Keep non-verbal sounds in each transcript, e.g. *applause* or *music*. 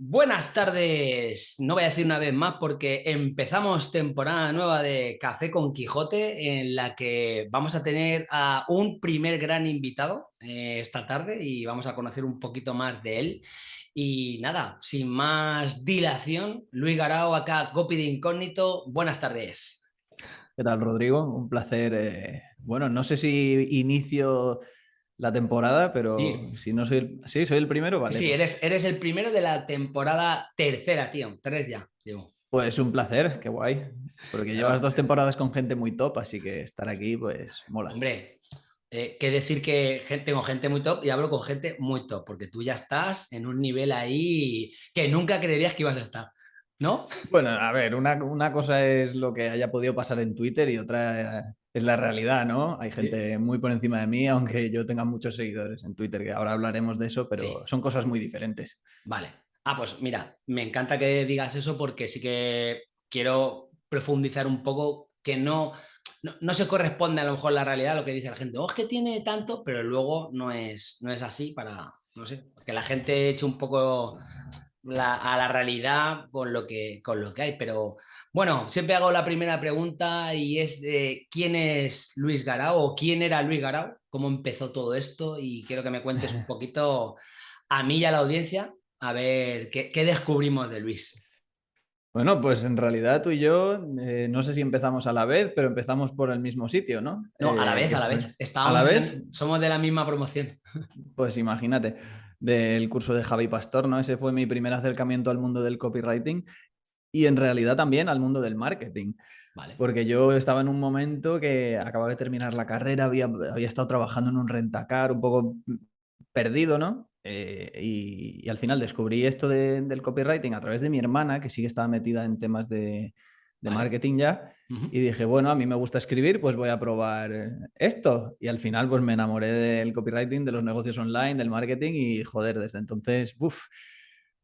Buenas tardes, no voy a decir una vez más porque empezamos temporada nueva de Café con Quijote en la que vamos a tener a un primer gran invitado eh, esta tarde y vamos a conocer un poquito más de él. Y nada, sin más dilación, Luis Garao acá, Copy de Incógnito, buenas tardes. ¿Qué tal, Rodrigo? Un placer. Eh, bueno, no sé si inicio la temporada, pero si no soy el, sí, soy el primero, vale. Sí, pues. eres, eres el primero de la temporada tercera, tío. Tres ya, tío. Pues un placer, qué guay. Porque llevas dos temporadas con gente muy top, así que estar aquí, pues mola. Hombre, eh, que decir que tengo gente muy top y hablo con gente muy top, porque tú ya estás en un nivel ahí que nunca creerías que ibas a estar. ¿No? Bueno, a ver, una, una cosa es lo que haya podido pasar en Twitter y otra es la realidad, ¿no? Hay gente muy por encima de mí, aunque yo tenga muchos seguidores en Twitter, que ahora hablaremos de eso, pero son cosas muy diferentes. Vale. Ah, pues mira, me encanta que digas eso porque sí que quiero profundizar un poco que no, no, se corresponde a lo mejor la realidad lo que dice la gente. Oh, es que tiene tanto, pero luego no es, no es así para, no sé, que la gente eche un poco a la realidad con lo, que, con lo que hay. Pero bueno, siempre hago la primera pregunta y es de quién es Luis Garao o quién era Luis Garao, cómo empezó todo esto y quiero que me cuentes un *laughs* poquito a mí y a la audiencia a ver qué, descubrimos de Luis. Bueno, pues en realidad tú y yo, eh, no sé si empezamos a la vez, pero empezamos por el mismo sitio, ¿no? No, a la vez, a la vez. ¿A la vez? somos de la misma promoción. Pues imagínate del curso de Javi Pastor, ¿no? Ese fue mi primer acercamiento al mundo del copywriting y en realidad también al mundo del marketing. Vale. Porque yo estaba en un momento que acababa de terminar la carrera, había, había estado trabajando en un rentacar, un poco perdido, ¿no? Eh, y, al final descubrí esto del copywriting a través de mi hermana, que sí que estaba metida en temas de, de marketing ya. Y dije, bueno, a mí me gusta escribir, pues voy a probar eh, esto. Y al final, pues me enamoré del copywriting, de los negocios online, del marketing y joder, desde entonces, uff,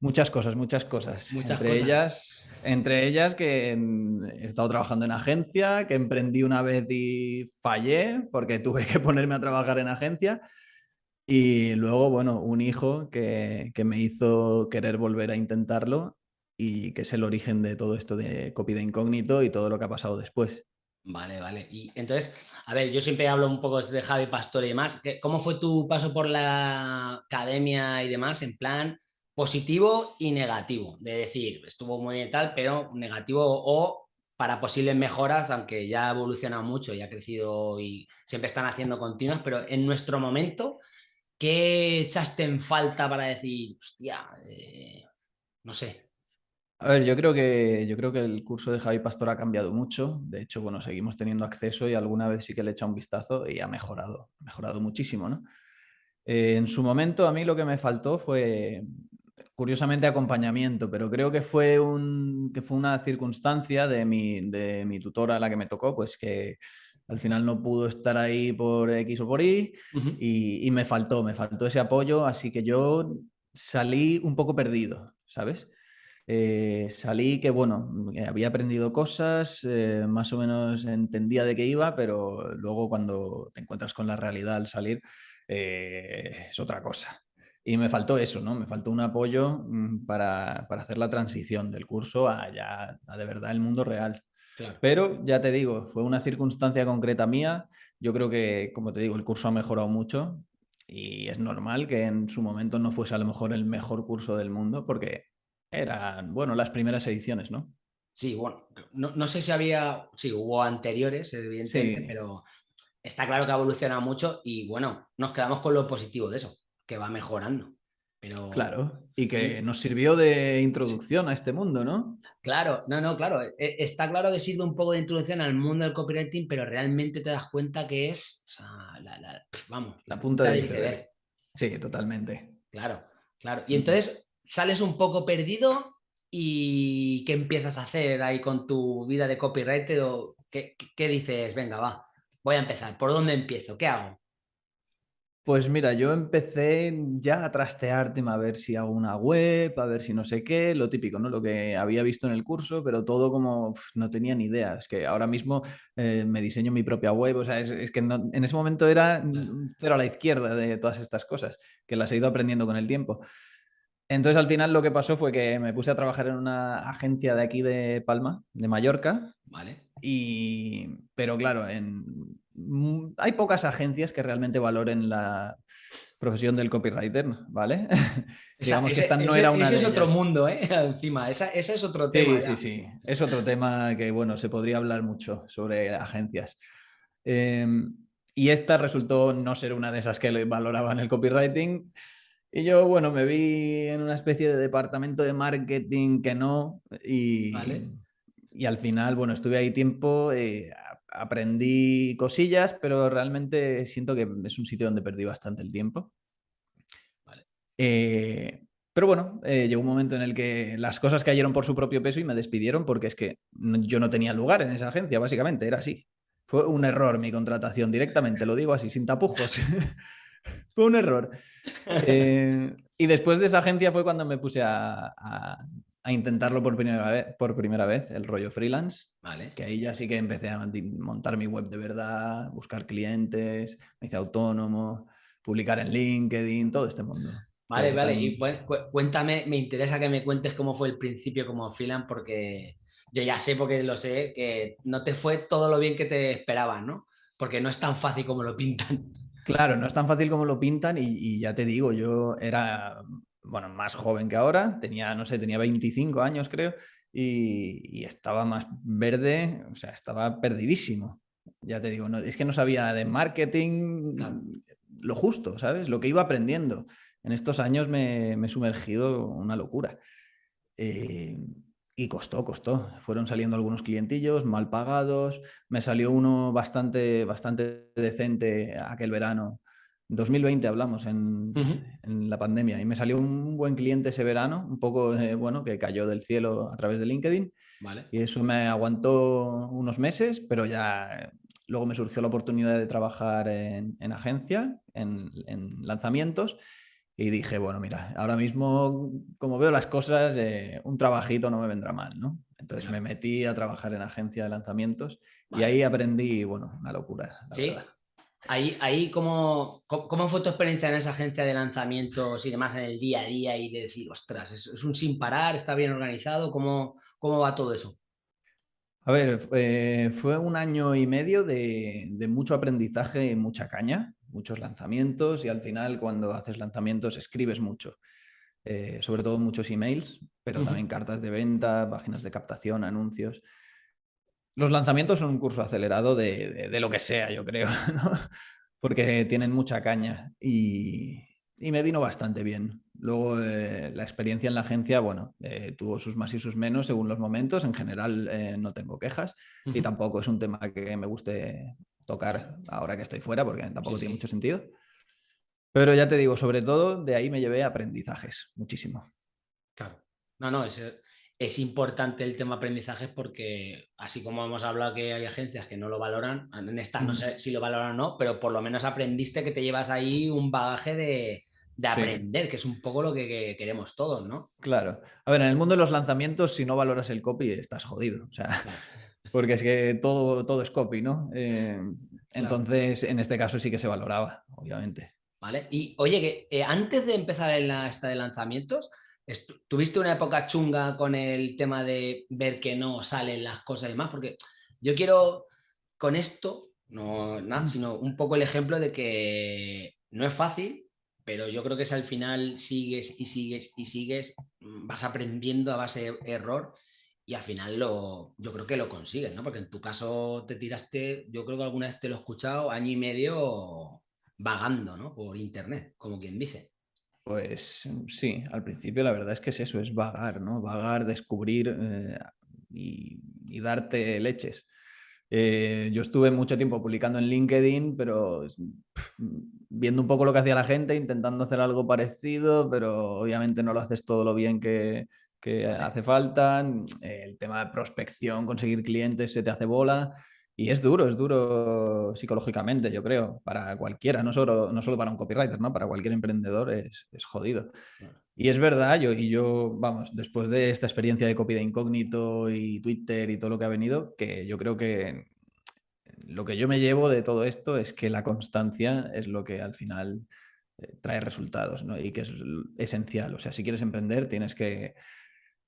muchas cosas, muchas cosas. Muchas entre ellas, entre ellas que he estado trabajando en agencia, que emprendí una vez y fallé porque *laughs* tuve que ponerme a trabajar en agencia. Y luego, bueno, un hijo que, que me hizo querer volver a intentarlo y que es el origen de todo esto de copy de incógnito y todo lo que ha pasado después. Vale, vale. Y entonces, a ver, yo siempre hablo un poco de Javi Pastor y demás. ¿Cómo fue tu paso por la academia y demás en plan positivo y negativo? De decir, estuvo muy bien tal, pero negativo o para posibles mejoras, aunque ya ha evolucionado mucho y ha crecido y siempre están haciendo continuas, pero en nuestro momento, ¿qué echaste en falta para decir, hostia, eh, no sé, a ver, yo creo que yo creo que el curso de Javi Pastor ha cambiado mucho. De hecho, bueno, seguimos teniendo acceso y alguna vez sí que le he echado un vistazo y ha mejorado, ha mejorado muchísimo, ¿no? Eh, en su momento a mí lo que me faltó fue, curiosamente, acompañamiento, pero creo que fue, un, que fue una circunstancia de mi, de mi tutora, la que me tocó, pues que al final no pudo estar ahí por X o por Y y, y me faltó, me faltó ese apoyo, así que yo salí un poco perdido, ¿sabes? Eh, salí que, bueno, había aprendido cosas, eh, más o menos entendía de qué iba, pero luego cuando te encuentras con la realidad al salir, eh, es otra cosa. Y me faltó eso, ¿no? Me faltó un apoyo mm, para, para hacer la transición del curso a ya a de verdad el mundo real. Pero ya te digo, fue una circunstancia concreta mía. Yo creo que, como te digo, el curso ha mejorado mucho y es normal que en su momento no fuese a lo mejor el mejor curso del mundo porque eran, bueno, las primeras ediciones, ¿no? Sí, bueno, no, sé si había, sí, hubo anteriores, evidentemente, pero está claro que ha evolucionado mucho y bueno, nos quedamos con lo positivo de eso, que va mejorando. Pero... Claro, y que nos sirvió de introducción a este mundo, ¿no? Claro, no, no, claro. E, está claro que sirve un poco de introducción al mundo del copywriting, pero realmente te das cuenta que es, la, vamos, la punta del iceberg. Sí, totalmente. Claro, claro. Y entonces, sales un poco perdido y ¿qué empiezas a hacer ahí con tu vida de copywriter? O qué, dices? Venga, va, voy a empezar. ¿Por dónde empiezo? ¿Qué hago? Pues mira, yo empecé ya a trastear a ver si hago una web, a ver si no sé qué, lo típico, ¿no? Lo que había visto en el curso, pero todo como no tenía ni idea. Es que ahora mismo eh, me diseño mi propia web, o sea, es, que en ese momento era cero a la izquierda de todas estas cosas, que las he ido aprendiendo con el tiempo. Entonces al final lo que pasó fue que me puse a trabajar en una agencia de aquí de Palma, de Mallorca. Vale. Y, pero claro, en, mm, hay pocas agencias que realmente valoren la profesión del copywriter, ¿vale? *laughs* Digamos que esta no era una ese es otro mundo, ¿eh? *laughs* Encima, ese es otro tema. Sí, sí, sí. Es otro tema que, bueno, se podría hablar mucho sobre agencias. Em, y esta resultó no ser una de esas que valoraban el copywriting. Y yo, bueno, me vi en una especie de departamento de marketing que no. Y, y al final, bueno, estuve ahí tiempo, eh, aprendí cosillas, pero realmente siento que es un sitio donde perdí bastante el tiempo. Eh, pero bueno, eh, llegó un momento en el que las cosas cayeron por su propio peso y me despidieron porque es que yo no tenía lugar en esa agencia, básicamente, era así. Fue un error mi contratación directamente, lo digo así, sin tapujos. *laughs* *laughs* fue un error. *laughs* y después de esa agencia fue cuando me puse a, a intentarlo por primera, vez, por primera vez, el rollo freelance. Vale. Que ahí ya sí que empecé a montar mi web de verdad, buscar clientes, me hice autónomo, publicar en LinkedIn, todo este mundo. Vale, vale. Y cuéntame, me interesa que me cuentes cómo fue el principio como freelance, porque yo ya sé, porque lo sé, que no te fue todo lo bien que te esperaban, ¿no? Porque no es tan fácil como lo pintan. Claro, no es tan fácil como lo pintan y ya te digo, yo era bueno, más joven que ahora, tenía, no sé, tenía 25 años creo, y, estaba más verde, o sea, estaba perdidísimo. Ya te digo, no, es que no sabía de marketing lo justo, ¿sabes? Lo que iba aprendiendo. En estos años me, he sumergido una locura. Eh, y costó, costó. Fueron saliendo algunos clientillos mal pagados. Me salió uno bastante, bastante decente aquel verano 2020 hablamos en, la pandemia y me salió un buen cliente ese verano, un poco, bueno, que cayó del cielo a través de LinkedIn. Vale. Y eso me aguantó unos meses, pero ya luego me surgió la oportunidad de trabajar en, agencia, en, lanzamientos. Y dije, bueno, mira, ahora mismo, como veo las cosas, eh, un trabajito no me vendrá mal, ¿no? Entonces me metí a trabajar en agencia de lanzamientos y ahí aprendí, bueno, una locura. sí, Ahí, ahí ¿cómo, ¿cómo, fue tu experiencia en esa agencia de lanzamientos y demás en el día a día y de decir, ostras, es, un sin parar, está bien organizado? ¿Cómo, cómo va todo eso? A ver, fue un año y medio de, mucho aprendizaje y mucha caña, muchos lanzamientos y al final cuando haces lanzamientos escribes mucho, eh, sobre todo muchos emails, pero también cartas de venta, páginas de captación, anuncios. Los lanzamientos son un curso acelerado de, lo que sea, yo creo, *laughs* porque tienen mucha caña y, me vino bastante bien. Luego eh, la experiencia en la agencia, bueno, eh, tuvo sus más y sus menos según los momentos. En general no tengo quejas y tampoco es un tema que me guste tocar ahora que estoy fuera porque tampoco tiene mucho sentido. Pero ya te digo, sobre todo de ahí me llevé aprendizajes, muchísimo. Claro. No, no, es, es importante el tema aprendizaje porque, así como hemos hablado que hay agencias que no lo valoran, en esta no sé si lo valoran o no, pero por lo menos aprendiste que te llevas ahí un bagaje de, aprender, que es un poco lo que, queremos todos, ¿no? Claro. A ver, en el mundo de los lanzamientos, si no valoras el copy, estás jodido. O sea, porque es que todo, todo es copy, ¿no? Eh, entonces, en este caso sí que se valoraba, obviamente. Vale. Y oye, que eh, antes de empezar en la esta de lanzamientos, ¿Tuviste una época chunga con el tema de ver que no salen las cosas y demás? Porque yo quiero con esto, no nada, mm. sino un poco el ejemplo de que no es fácil, pero yo creo que si al final sigues y sigues y sigues, mm, vas aprendiendo a base de error y al final lo, yo creo que lo consigues, ¿no? Porque en tu caso te tiraste, yo creo que alguna vez te lo he escuchado, año y medio vagando, ¿no? Por internet, como quien dice. Pues mm, sí, al principio la verdad es que es eso, es vagar, ¿no? Vagar, descubrir eh, y, darte leches. Eh, yo estuve mucho tiempo publicando en LinkedIn, pero viendo un poco lo que hacía la gente, intentando hacer algo parecido, pero obviamente no lo haces todo lo bien que, que hace falta. El tema de prospección, conseguir clientes se te hace bola. Y es duro, es duro psicológicamente, yo creo, para cualquiera, no solo, no solo para un copywriter, ¿no? Para cualquier emprendedor es, es jodido. Y es verdad, yo, y yo, vamos, después de esta experiencia de copy de incógnito y Twitter y todo lo que ha venido, que yo creo que lo que yo me llevo de todo esto es que la constancia es lo que al final eh, trae resultados ¿no? y que es esencial. O sea, si quieres emprender tienes que,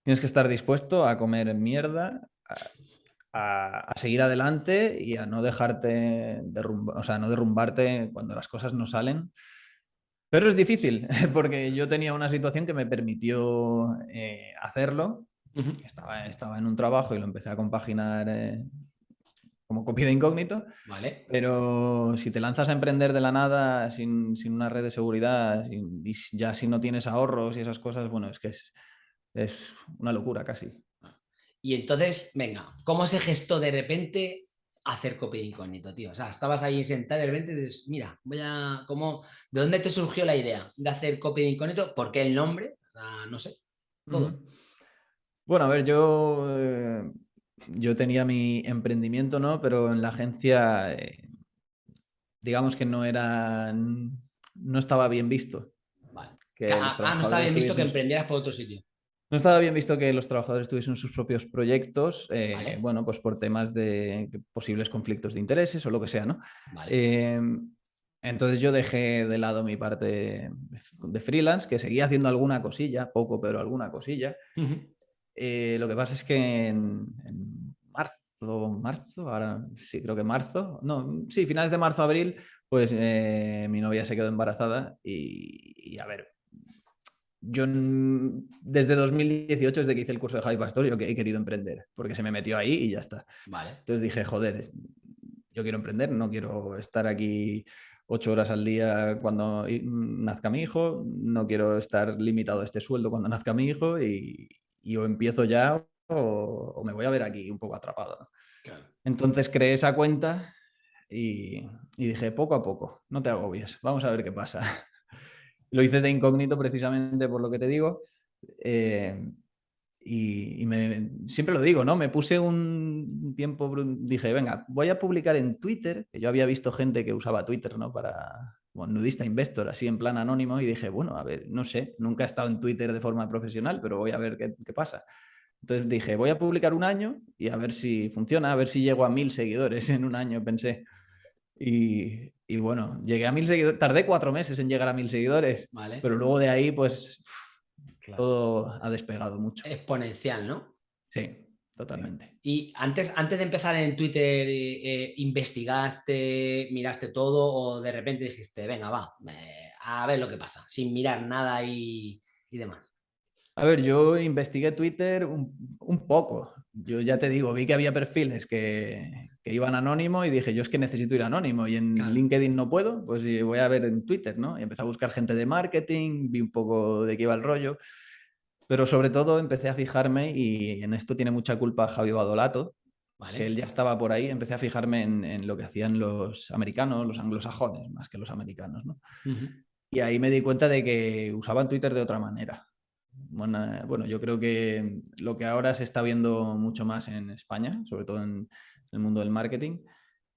tienes que estar dispuesto a comer mierda, a, seguir adelante y a no dejarte derrumbar, o sea, no derrumbarte cuando las cosas no salen. Pero es difícil, *laughs* porque yo tenía una situación que me permitió eh, hacerlo. estaba, estaba en un trabajo y lo empecé a compaginar eh, como copia de incógnito. Vale. Pero si te lanzas a emprender de la nada sin, una red de seguridad, y ya si no tienes ahorros y esas cosas, bueno, es que es, es una locura casi. Y entonces, venga, ¿cómo se gestó de repente hacer copia de incógnito, tío? O sea, estabas ahí sentado y de repente dices, mira, voy a, ¿cómo, ¿de dónde te surgió la idea de hacer copia de incógnito? ¿Por qué el nombre? no sé, todo. Bueno, a ver, yo, eh, yo tenía mi emprendimiento, ¿no? Pero en la agencia, eh, digamos que no era, no estaba bien visto. Vale. ah, no estaba bien visto que emprendieras por otro sitio. No estaba bien visto que los trabajadores tuviesen sus propios proyectos, eh, bueno, pues por temas de posibles conflictos de intereses o lo que sea, ¿no? Em, entonces yo dejé de lado mi parte de freelance, que seguía haciendo alguna cosilla, poco, pero alguna cosilla. Eh, lo que pasa es que en, marzo, marzo, ahora sí, creo que marzo, no, sí, finales de marzo, abril, pues eh, mi novia se quedó embarazada y a ver, yo desde 2018, desde que hice el curso de Javi Pastor, yo he querido emprender, porque se me metió ahí y ya está. Vale. Entonces dije, joder, yo quiero emprender, no quiero estar aquí ocho horas al día cuando nazca mi hijo, no quiero estar limitado a este sueldo cuando nazca mi hijo y, o empiezo ya o, me voy a ver aquí un poco atrapado. Entonces creé esa cuenta y, y dije, poco a poco, no te agobies, vamos a ver qué pasa. Lo hice de incógnito precisamente por lo que te digo. Eh, y, siempre lo digo, ¿no? Me puse un tiempo, dije, venga, voy a publicar en Twitter, yo había visto gente que usaba Twitter, ¿no? Para, bueno, nudista investor, así en plan anónimo, y dije, bueno, a ver, no sé, nunca he estado en Twitter de forma profesional, pero voy a ver qué, qué pasa. Entonces dije, voy a publicar un año y a ver si funciona, a ver si llego a mil seguidores en un año, pensé. Y, y bueno, llegué a mil seguidores, tardé cuatro meses en llegar a mil seguidores, pero luego de ahí pues todo ha despegado mucho. Exponencial, ¿no? Sí, totalmente. Y antes, antes de empezar en Twitter, eh, ¿investigaste, miraste todo o de repente dijiste, venga, va, a ver lo que pasa, sin mirar nada y, y demás? A ver, yo investigué Twitter un, poco. Yo ya te digo, vi que había perfiles que, iban anónimo y dije, yo es que necesito ir anónimo y en LinkedIn no puedo, pues voy a ver en Twitter, ¿no? Y empecé a buscar gente de marketing, vi un poco de qué iba el rollo, pero sobre todo empecé a fijarme y en esto tiene mucha culpa Javi Badolato, que él ya estaba por ahí, empecé a fijarme en, lo que hacían los americanos, los anglosajones, más que los americanos, ¿no? Y ahí me di cuenta de que usaban Twitter de otra manera bueno, yo creo que lo que ahora se está viendo mucho más en España, sobre todo en el mundo del marketing,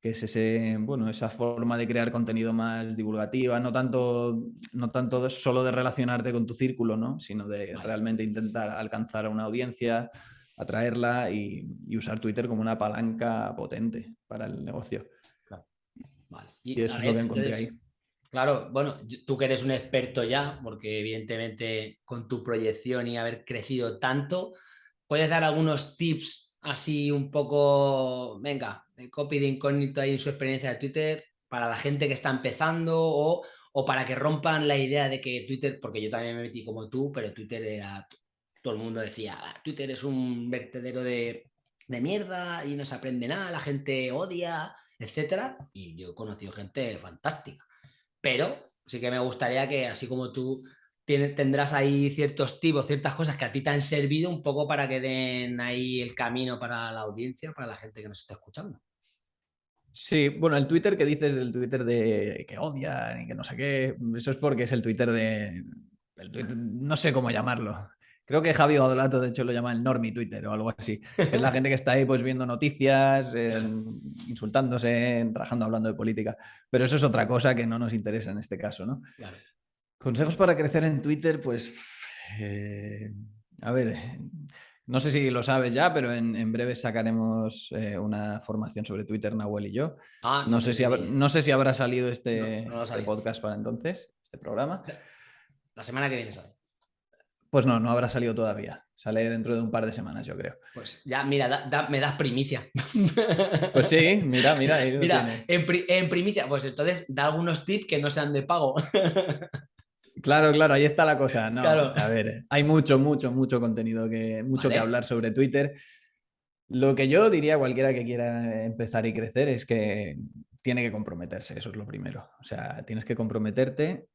que es ese, bueno, esa forma de crear contenido más divulgativa, no tanto, no tanto solo de relacionarte con tu círculo, ¿no? sino de realmente intentar alcanzar a una audiencia, atraerla y, usar Twitter como una palanca potente para el negocio. Y, eso es lo que encontré ahí. Claro, bueno, tú que eres un experto ya, porque evidentemente con tu proyección y haber crecido tanto, ¿puedes dar algunos tips así un poco, venga, copy de incógnito ahí en su experiencia de Twitter para la gente que está empezando o, para que rompan la idea de que Twitter, porque yo también me metí como tú, pero Twitter era, todo el mundo decía, ah, Twitter es un vertedero de, de mierda y no se aprende nada, la gente odia, etcétera, y yo he conocido gente fantástica. Pero sí que me gustaría que, así como tú tendrás ahí ciertos tipos, ciertas cosas que a ti te han servido un poco para que den ahí el camino para la audiencia, para la gente que nos está escuchando. Sí, bueno, el Twitter que dices, el Twitter de que odian y que no sé qué, eso es porque es el Twitter de... no sé cómo llamarlo. Creo que Javi Odolato, de hecho, lo llama el normie Twitter o algo así. Es la *laughs* gente que está ahí pues viendo noticias, insultándose, rajando, hablando de política. Pero eso es otra cosa que no nos interesa en este caso, ¿no? Consejos para crecer en Twitter, pues... Eh, a ver, no sé si lo sabes ya, pero en, breve sacaremos eh, una formación sobre Twitter, Nahuel y yo. Ah, no, sé si no sé si habrá salido este, este podcast para entonces. este programa. La semana que viene sale. Pues no, no habrá salido todavía. Sale dentro de un par de semanas, yo creo. Pues ya, mira, me das primicia. *laughs* Pues sí, mira, mira. mira, en, primicia, pues entonces da algunos tips que no sean de pago. *laughs* Claro, claro, ahí está la cosa. No, A ver, hay mucho, mucho, mucho contenido que, mucho que hablar sobre Twitter. Lo que yo diría a cualquiera que quiera empezar y crecer es que tiene que comprometerse, eso es lo primero. O sea, tienes que comprometerte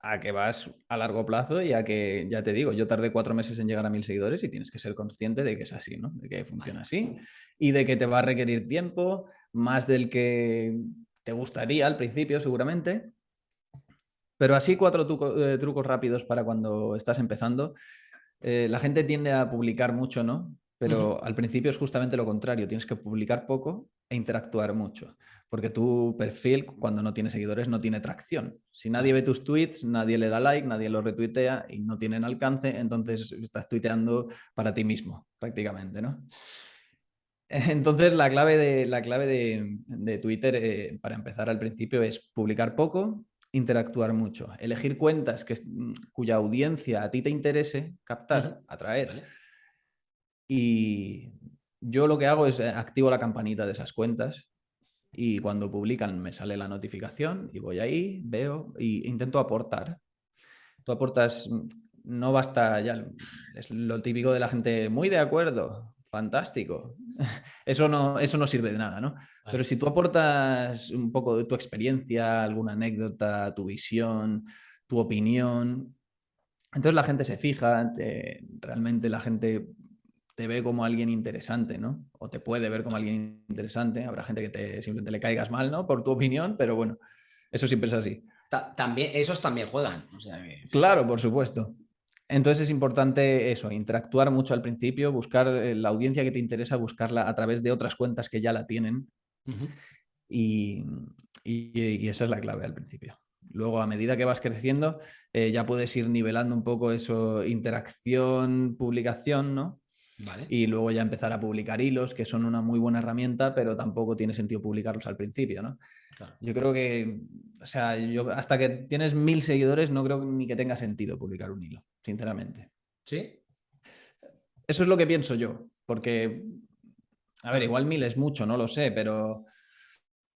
a que vas a largo plazo y a que, ya te digo, yo tardé cuatro meses en llegar a mil seguidores y tienes que ser consciente de que es así, ¿no? De que funciona así y de que te va a requerir tiempo, más del que te gustaría al principio seguramente. Pero así cuatro eh, trucos rápidos para cuando estás empezando. Eh, la gente tiende a publicar mucho, ¿no? Pero al principio es justamente lo contrario, tienes que publicar poco e interactuar mucho, porque tu perfil cuando no tiene seguidores no tiene tracción. Si nadie ve tus tweets, nadie le da like, nadie lo retuitea y no tienen alcance, entonces estás tuiteando para ti mismo, prácticamente, ¿no? *laughs* Entonces la clave de, la clave de, Twitter, eh, para empezar al principio, es publicar poco, interactuar mucho, elegir cuentas que, cuya audiencia a ti te interese captar, atraer. Y yo lo que hago es eh, activo la campanita de esas cuentas y cuando publican me sale la notificación y voy ahí, veo e intento aportar. Tú aportas, mm, no basta ya, es lo típico de la gente, muy de acuerdo, fantástico. *laughs* Eso no, eso no sirve de nada, ¿no? Pero si tú aportas un poco de tu experiencia, alguna anécdota, tu visión, tu opinión, entonces la gente se fija, realmente la gente te ve como alguien interesante, ¿no? O te puede ver como alguien interesante. Habrá gente que te, simplemente le caigas mal, ¿no? Por tu opinión, pero bueno, eso siempre es así. también, esos también juegan. Claro, por supuesto. Entonces es importante eso, interactuar mucho al principio, buscar eh, la audiencia que te interesa, buscarla a través de otras cuentas que ya la tienen. y, esa es la clave al principio. Luego, a medida que vas creciendo, eh, ya puedes ir nivelando un poco eso, interacción, publicación, ¿no? Y luego ya empezar a publicar hilos, que son una muy buena herramienta, pero tampoco tiene sentido publicarlos al principio, ¿no? Yo creo que, o sea, yo hasta que tienes mil seguidores no creo ni que tenga sentido publicar un hilo, sinceramente. ¿Sí? Eso es lo que pienso yo, porque, a ver, igual mil es mucho, no lo sé, pero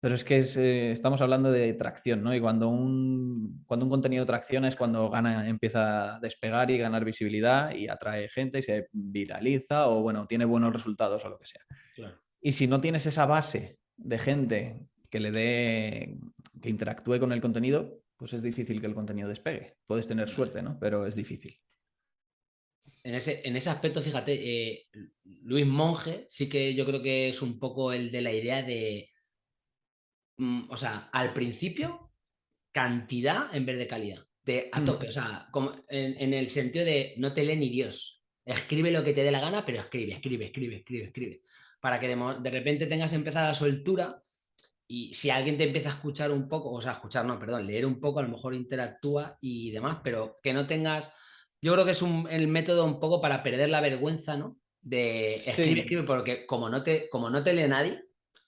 pero es que eh, estamos hablando de tracción, ¿no? Y cuando un, cuando un contenido tracciona es cuando gana, empieza a despegar y ganar visibilidad y atrae gente y se viraliza o, bueno, tiene buenos resultados o lo que sea. Y si no tienes esa base de gente que le dé, que interactúe con el contenido, pues es difícil que el contenido despegue. Puedes tener suerte, ¿no? Pero es difícil. En ese, en ese aspecto, fíjate, eh, Luis Monge sí que yo creo que es un poco el de la idea de Mm, o sea, al principio, cantidad en vez de calidad. De, a mm. tope, o sea, como en, el sentido de no te lee ni Dios. Escribe lo que te dé la gana, pero escribe, escribe, escribe, escribe, escribe. Para que de, repente tengas empezar la soltura y si alguien te empieza a escuchar un poco, o sea, escuchar, no, perdón, leer un poco, a lo mejor interactúa y demás, pero que no tengas. Yo creo que es un, el método un poco para perder la vergüenza, ¿no? De escribe, escribe, porque como no, te, como no te lee nadie,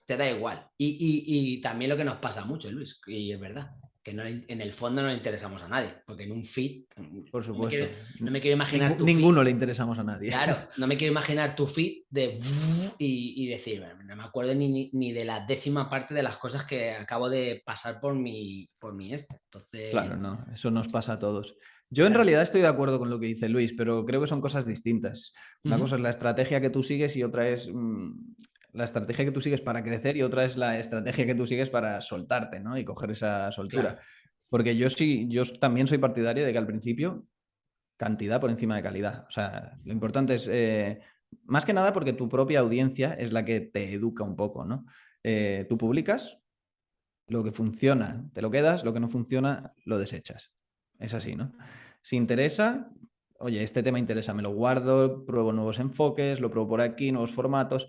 te da igual. Y, también lo que nos pasa mucho, Luis, y es verdad, que en el fondo no le interesamos a nadie, porque en un feed, por supuesto, no me quiero, imaginar. ninguno le interesamos a nadie. Claro, *laughs* no me quiero imaginar tu feed de *laughs* y, decir, no me acuerdo ni, de la décima parte de las cosas que acabo de pasar por mi, por mi este. Entonces... Claro, no, eso nos pasa a todos. Yo en realidad estoy de acuerdo con lo que dice Luis, pero creo que son cosas distintas. Una cosa es la estrategia que tú sigues y otra es mm, la estrategia que tú sigues para crecer y otra es la estrategia que tú sigues para soltarte, ¿no? Y coger esa soltura. Porque yo sí, yo también soy partidario de que al principio cantidad por encima de calidad. O sea, lo importante es, eh, más que nada porque tu propia audiencia es la que te educa un poco, ¿no? Eh, tú publicas, lo que funciona te lo quedas, lo que no funciona lo desechas. Es así, ¿no? Si interesa, oye, este tema interesa, me lo guardo, pruebo nuevos enfoques, lo pruebo por aquí, nuevos formatos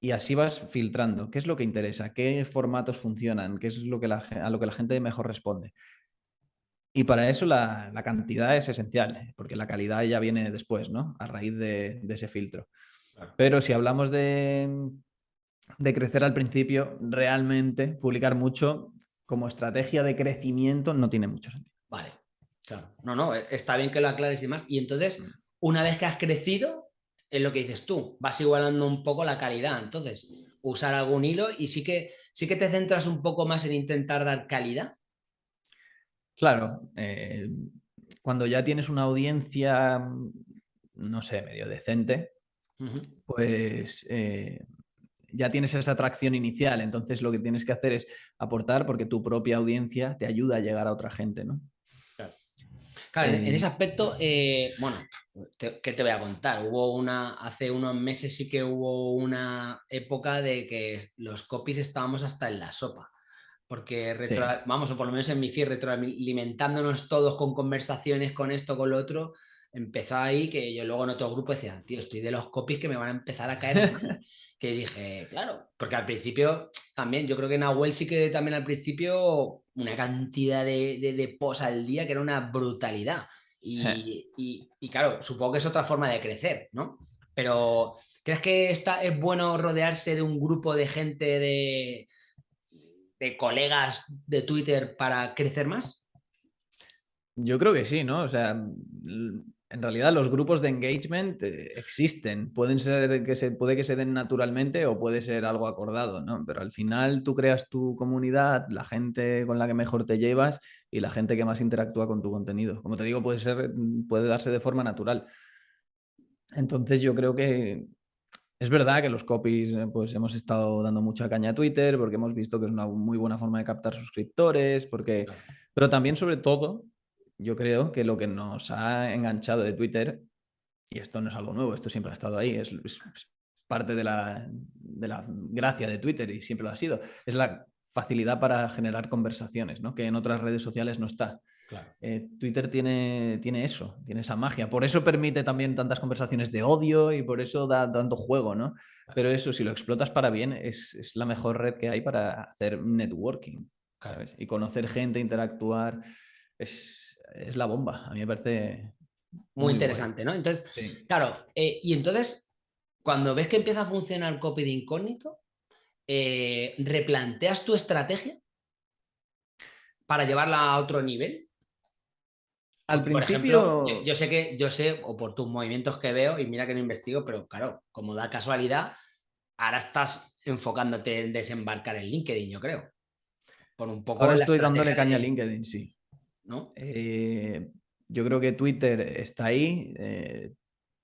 y así vas filtrando. ¿Qué es lo que interesa? ¿Qué formatos funcionan? ¿Qué es lo que a lo que la gente mejor responde? Y para eso la, cantidad es esencial, ¿eh? porque la calidad ya viene después, ¿no? A raíz de, ese filtro. Pero si hablamos de, de crecer al principio, realmente publicar mucho como estrategia de crecimiento no tiene mucho sentido. Vale, claro. No, no, e, está bien que lo aclares y demás. Y entonces, mm. una vez que has crecido, es lo que dices tú, vas igualando un poco la calidad. Entonces, usar algún hilo y sí que, sí que te centras un poco más en intentar dar calidad. Claro, eh, cuando ya tienes una audiencia, no sé, medio decente, pues eh, ya tienes esa atracción inicial. Entonces lo que tienes que hacer es aportar porque tu propia audiencia te ayuda a llegar a otra gente, ¿no? Claro, en, ese aspecto, eh, bueno, ¿qué te voy a contar? Hubo una, hace unos meses sí que hubo una época de que los copies estábamos hasta en la sopa. Porque, vamos, o por lo menos en mi feed, retroalimentándonos todos con conversaciones, con esto, con lo otro, empezó ahí que yo luego en otro grupo decía, tío, estoy de los copies que me van a empezar a caer. que dije, claro, porque al principio también, yo creo que Nahuel sí que también al principio una cantidad de, de, posts al día que era una brutalidad. Y, y, claro, supongo que es otra forma de crecer, ¿no? Pero, ¿crees que está, es bueno rodearse de un grupo de gente, de, de colegas de Twitter para crecer más? Yo creo que sí, ¿no? O sea, en realidad los grupos de engagement eh, existen. Pueden ser que se, puede que se den naturalmente o puede ser algo acordado, ¿no? Pero al final tú creas tu comunidad, la gente con la que mejor te llevas y la gente que más interactúa con tu contenido. Como te digo, puede, ser, puede darse de forma natural. Entonces yo creo que es verdad que los copies eh, pues hemos estado dando mucha caña a Twitter porque hemos visto que es una muy buena forma de captar suscriptores, porque... pero también sobre todo yo creo que lo que nos ha enganchado de Twitter, y esto no es algo nuevo, esto siempre ha estado ahí, es, parte de la, de la, gracia de Twitter y siempre lo ha sido, es la facilidad para generar conversaciones, ¿no? que en otras redes sociales no está. Eh, Twitter tiene, tiene eso, tiene esa magia. Por eso permite también tantas conversaciones de odio y por eso da tanto juego, ¿no? Pero eso, si lo explotas para bien, es, es la mejor red que hay para hacer networking. Y conocer gente, interactuar. Es, es la bomba. A mí me parece... Muy, interesante, ¿no? Entonces, claro, eh, y entonces, cuando ves que empieza a funcionar copy de incógnito, eh, ¿replanteas tu estrategia para llevarla a otro nivel? Al principio... yo, sé que, yo sé, o por tus movimientos que veo, y mira que no investigo, pero claro, como da casualidad, ahora estás enfocándote en desembarcar en LinkedIn, yo creo. Por un poco ahora estoy dándole caña a LinkedIn, sí. Eh, yo creo que Twitter está ahí, eh,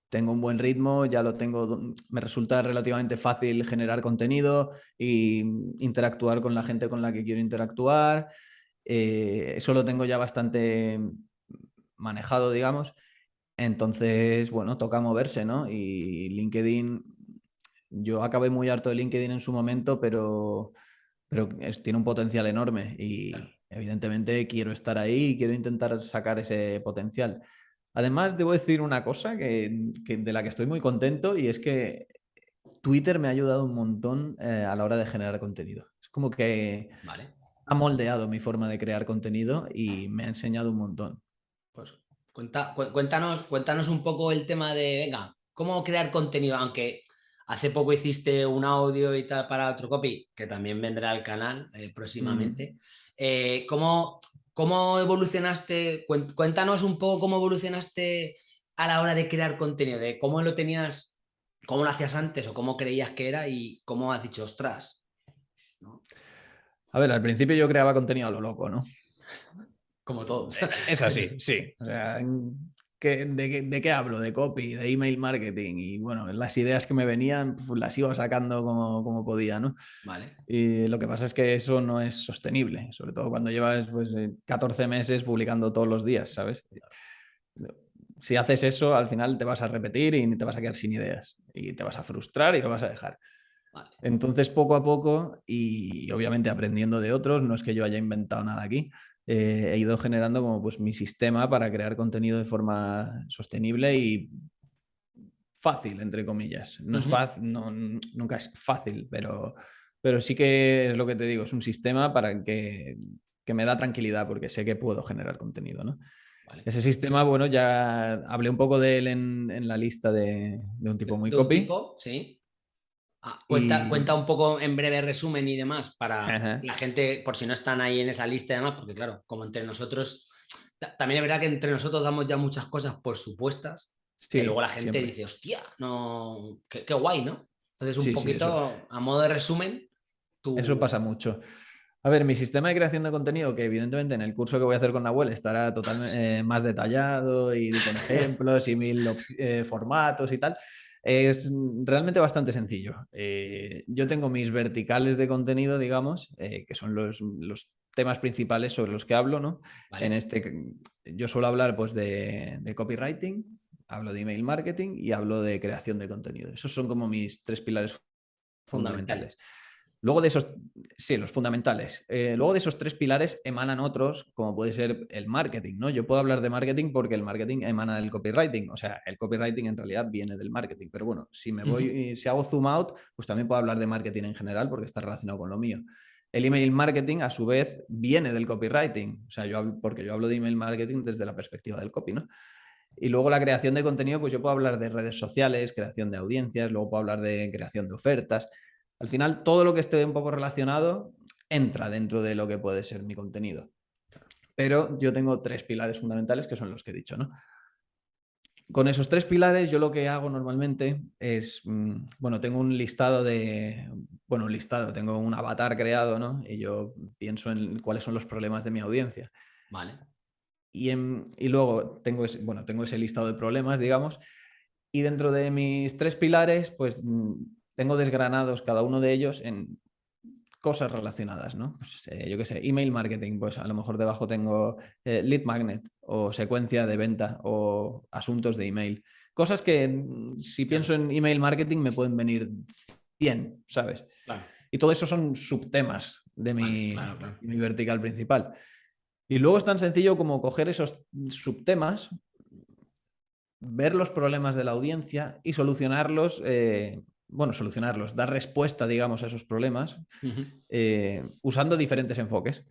tengo un buen ritmo, ya lo tengo, me resulta relativamente fácil generar contenido e interactuar con la gente con la que quiero interactuar. Eh, eso lo tengo ya bastante manejado, digamos. Entonces, bueno, toca moverse, ¿no? Y LinkedIn, yo acabé muy harto de LinkedIn en su momento, pero, pero tiene un potencial enorme y, Evidentemente quiero estar ahí y quiero intentar sacar ese potencial. Además, debo decir una cosa que, de la que estoy muy contento y es que Twitter me ha ayudado un montón eh, a la hora de generar contenido. Es como que ha moldeado mi forma de crear contenido y me ha enseñado un montón. Pues cuéntanos, cuéntanos un poco el tema de, venga, cómo crear contenido, aunque hace poco hiciste un audio y tal para otro copy, que también vendrá al canal eh, próximamente. Eh, ¿cómo, ¿Cómo evolucionaste? Cuéntanos un poco cómo evolucionaste a la hora de crear contenido, de cómo lo tenías, cómo lo hacías antes o cómo creías que era y cómo has dicho, ostras. A ver, al principio yo creaba contenido a lo loco, ¿no? Como todos. Es así, sí. O sea, de, qué hablo? De copy, de email marketing y bueno, las ideas que me venían pues, las iba sacando como, como, podía, ¿no? Vale. Y lo que pasa es que eso no es sostenible, sobre todo cuando llevas pues 14 eh, meses publicando todos los días, ¿sabes? Si haces eso, al final te vas a repetir y te vas a quedar sin ideas y te vas a frustrar y lo vas a dejar. Entonces, poco a poco y obviamente aprendiendo de otros, no es que yo haya inventado nada aquí, eh, he ido generando como pues mi sistema para crear contenido de forma sostenible y fácil, entre comillas. No es fácil, no, nunca es fácil, pero, pero sí que es lo que te digo, es un sistema para que, que me da tranquilidad porque sé que puedo generar contenido, ¿no? Ese sistema, bueno, ya hablé un poco de él en, en la lista de, de, un tipo muy copy. sí. Ah, cuenta, un poco en breve resumen y demás para la gente, por si no están ahí en esa lista y demás, porque claro, como entre nosotros también es verdad que entre nosotros damos ya muchas cosas por supuestas. y luego la gente dice, hostia, no, qué, guay, ¿no? Entonces, un poquito, a modo de resumen. Eso pasa mucho. A ver, mi sistema de creación de contenido, que evidentemente en el curso que voy a hacer con Nahuel estará totalmente eh, más detallado y con ejemplos y mil eh, formatos y tal, es realmente bastante sencillo. Eh, yo tengo mis verticales de contenido, digamos, que son los, temas principales sobre los que hablo, ¿no? En este, yo suelo hablar pues de, de copywriting, hablo de email marketing y hablo de creación de contenido. Esos son como mis tres pilares fundamentales. Luego de esos, sí, los fundamentales. Eh, luego de esos tres pilares emanan otros, como puede ser el marketing, ¿no? Yo puedo hablar de marketing porque el marketing emana del copywriting. O sea, el copywriting en realidad viene del marketing. Pero bueno, si me voy, si hago zoom out, pues también puedo hablar de marketing en general porque está relacionado con lo mío. El email marketing, a su vez, viene del copywriting. O sea, yo porque yo hablo de email marketing desde la perspectiva del copy, ¿no? Y luego la creación de contenido, pues yo puedo hablar de redes sociales, creación de audiencias, luego puedo hablar de creación de ofertas. Al final, todo lo que esté un poco relacionado entra dentro de lo que puede ser mi contenido. Pero yo tengo tres pilares fundamentales que son los que he dicho, ¿no? Con esos tres pilares, yo lo que hago normalmente es, mm, bueno, tengo un listado de, bueno, un listado, tengo un avatar creado, ¿no? Y yo pienso en cuáles son los problemas de mi audiencia. Vale. Y, y luego tengo ese, bueno, tengo ese listado de problemas, digamos, y dentro de mis tres pilares, pues mm, tengo desgranados cada uno de ellos en cosas relacionadas, ¿no? Pues, eh, yo qué sé, email marketing, pues a lo mejor debajo tengo eh, lead magnet o secuencia de venta o asuntos de email. Cosas que mm, si pienso en email marketing me pueden venir 100, ¿sabes? Y todo eso son subtemas de mi, mi vertical principal. Y luego es tan sencillo como coger esos subtemas, ver los problemas de la audiencia y solucionarlos eh, bueno, solucionarlos, dar respuesta, digamos, a esos problemas eh, usando diferentes enfoques.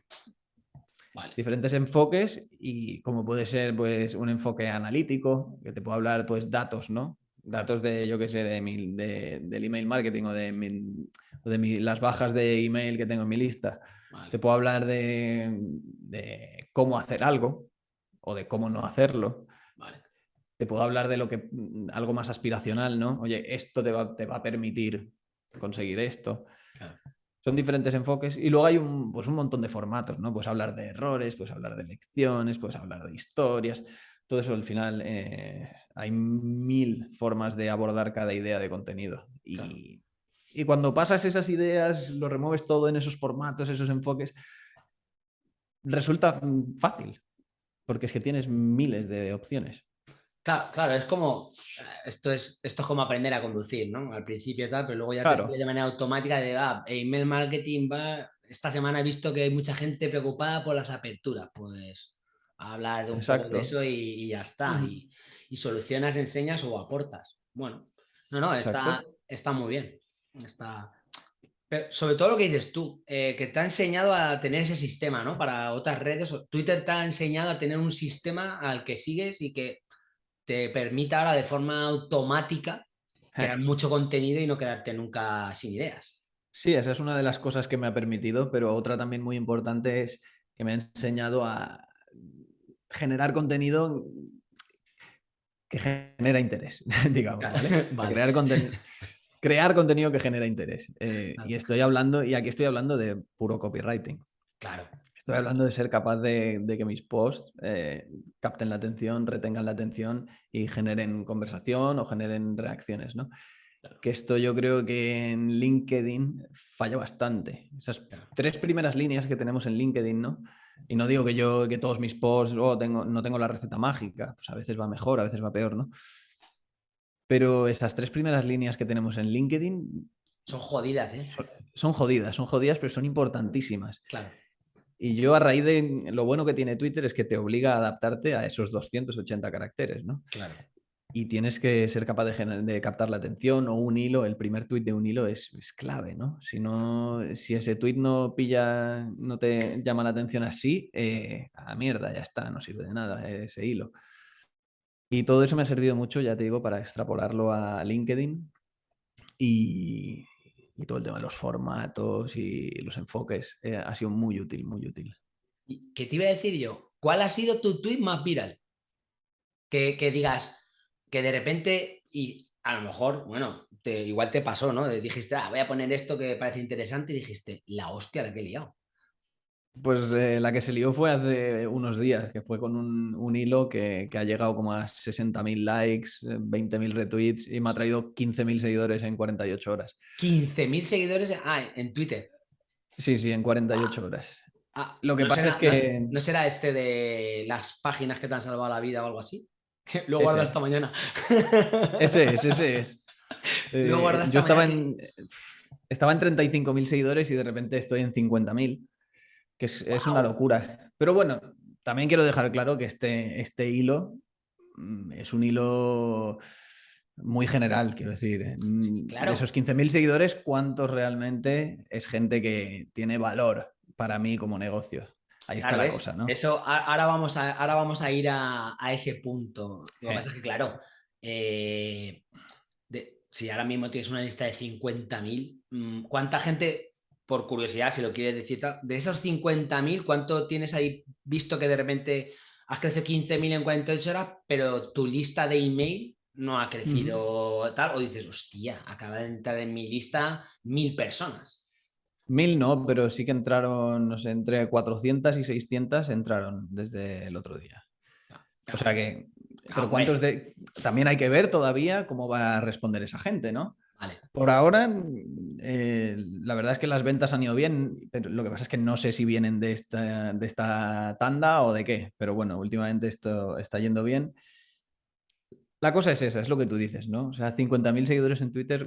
Diferentes enfoques y como puede ser pues un enfoque analítico, que te puedo hablar pues datos, ¿no? Datos de, yo qué sé, de, mi, del email marketing o de, de las bajas de email que tengo en mi lista. Te puedo hablar de, de cómo hacer algo o de cómo no hacerlo te puedo hablar de lo que mm, algo más aspiracional, ¿no? Oye, esto te va, te va a permitir conseguir esto. Son diferentes enfoques y luego hay un, pues un montón de formatos, ¿no? Puedes hablar de errores, puedes hablar de lecciones, puedes hablar de historias. Todo eso al final eh, hay mil formas de abordar cada idea de contenido. Y, y cuando pasas esas ideas, lo remueves todo en esos formatos, esos enfoques, resulta fácil, porque es que tienes miles de opciones. Claro, claro, es como, esto es, esto es como aprender a conducir, ¿no? Al principio tal, pero luego ya te sale de manera automática de, ah, email marketing va, esta semana he visto que hay mucha gente preocupada por las aperturas, pues habla de un poco de eso y, ya está, y, solucionas, enseñas o aportas. Bueno, no, no, está, está muy bien, está... Pero sobre todo lo que dices tú, eh, que te ha enseñado a tener ese sistema, ¿no? Para otras redes, Twitter te ha enseñado a tener un sistema al que sigues y que te permita ahora de forma automática crear mucho contenido y no quedarte nunca sin ideas. Sí, esa es una de las cosas que me ha permitido, pero otra también muy importante es que me ha enseñado a generar contenido que genera interés, *laughs* digamos, Crear, crear, contenido que genera interés. Eh, y estoy hablando, y aquí estoy hablando de puro copywriting. Claro. Estoy hablando de ser capaz de, que mis posts eh, capten la atención, retengan la atención y generen conversación o generen reacciones, ¿no? Que esto yo creo que en LinkedIn falla bastante. Esas tres primeras líneas que tenemos en LinkedIn, ¿no? Y no digo que yo, que todos mis posts, oh, tengo, no tengo la receta mágica, pues a veces va mejor, a veces va peor, ¿no? Pero esas tres primeras líneas que tenemos en LinkedIn... Son jodidas, ¿eh? son jodidas, son jodidas, pero son importantísimas. Claro. Y yo a raíz de lo bueno que tiene Twitter es que te obliga a adaptarte a esos 280 caracteres, ¿no? Claro. Y tienes que ser capaz de, captar la atención o un hilo, el primer tweet de un hilo es, clave, ¿no? Si, no, si ese tweet no pilla, no te llama la atención así, eh, a la mierda, ya está, no sirve de nada ese hilo. Y todo eso me ha servido mucho, ya te digo, para extrapolarlo a LinkedIn y, y todo el tema de los formatos y los enfoques eh, ha sido muy útil, muy útil. ¿Qué te iba a decir yo? ¿Cuál ha sido tu tweet más viral? Que, que digas que de repente, y a lo mejor, bueno, igual te pasó, ¿no? Dijiste, ah, voy a poner esto que parece interesante y dijiste, la hostia, la que he liado. Pues eh, la que se lió fue hace unos días, que fue con un, un hilo que, que, ha llegado como a 60.000 likes, 20.000 retweets y me ha traído 15.000 seguidores en 48 horas. 15.000 seguidores ah, en Twitter. Sí, sí, en 48 ah. horas. Ah, Lo que no pasa será, es que... No, no, será este de las páginas que te han salvado la vida o algo así? *laughs* Lo guarda esta mañana. Ese es, *laughs* ese es. Eh, Lo esta yo estaba mañana. en, estaba en 35.000 seguidores y de repente estoy en 50.000 que es, wow. es, una locura. Pero bueno, también quiero dejar claro que este, este hilo mm, es un hilo muy general, quiero decir. Claro. De esos 15.000 seguidores, ¿cuántos realmente es gente que tiene valor para mí como negocio? Ahí claro, está la cosa, ¿no? Eso, ahora vamos a, ahora vamos a ir a, a ese punto. Lo que Eh. pasa es que, claro, eh, de, si ahora mismo tienes una lista de 50.000, mm, ¿cuánta gente por curiosidad, si lo quieres decir, de esos 50.000, ¿cuánto tienes ahí visto que de repente has crecido 15.000 en 48 horas, pero tu lista de email no ha crecido uh -huh. tal? O dices, hostia, acaba de entrar en mi lista mil personas. Mil no, pero sí que entraron, no sé, entre 400 y 600 entraron desde el otro día. Ah, O sea que, Ah, pero cuántos de... También hay que ver todavía cómo va a responder esa gente, ¿no? Vale. Por ahora, eh, la verdad es que las ventas han ido bien, pero lo que pasa es que no sé si vienen de esta, de esta tanda o de qué, pero bueno, últimamente esto está yendo bien. La cosa es esa, es lo que tú dices, ¿no? O sea, 50.000 seguidores en Twitter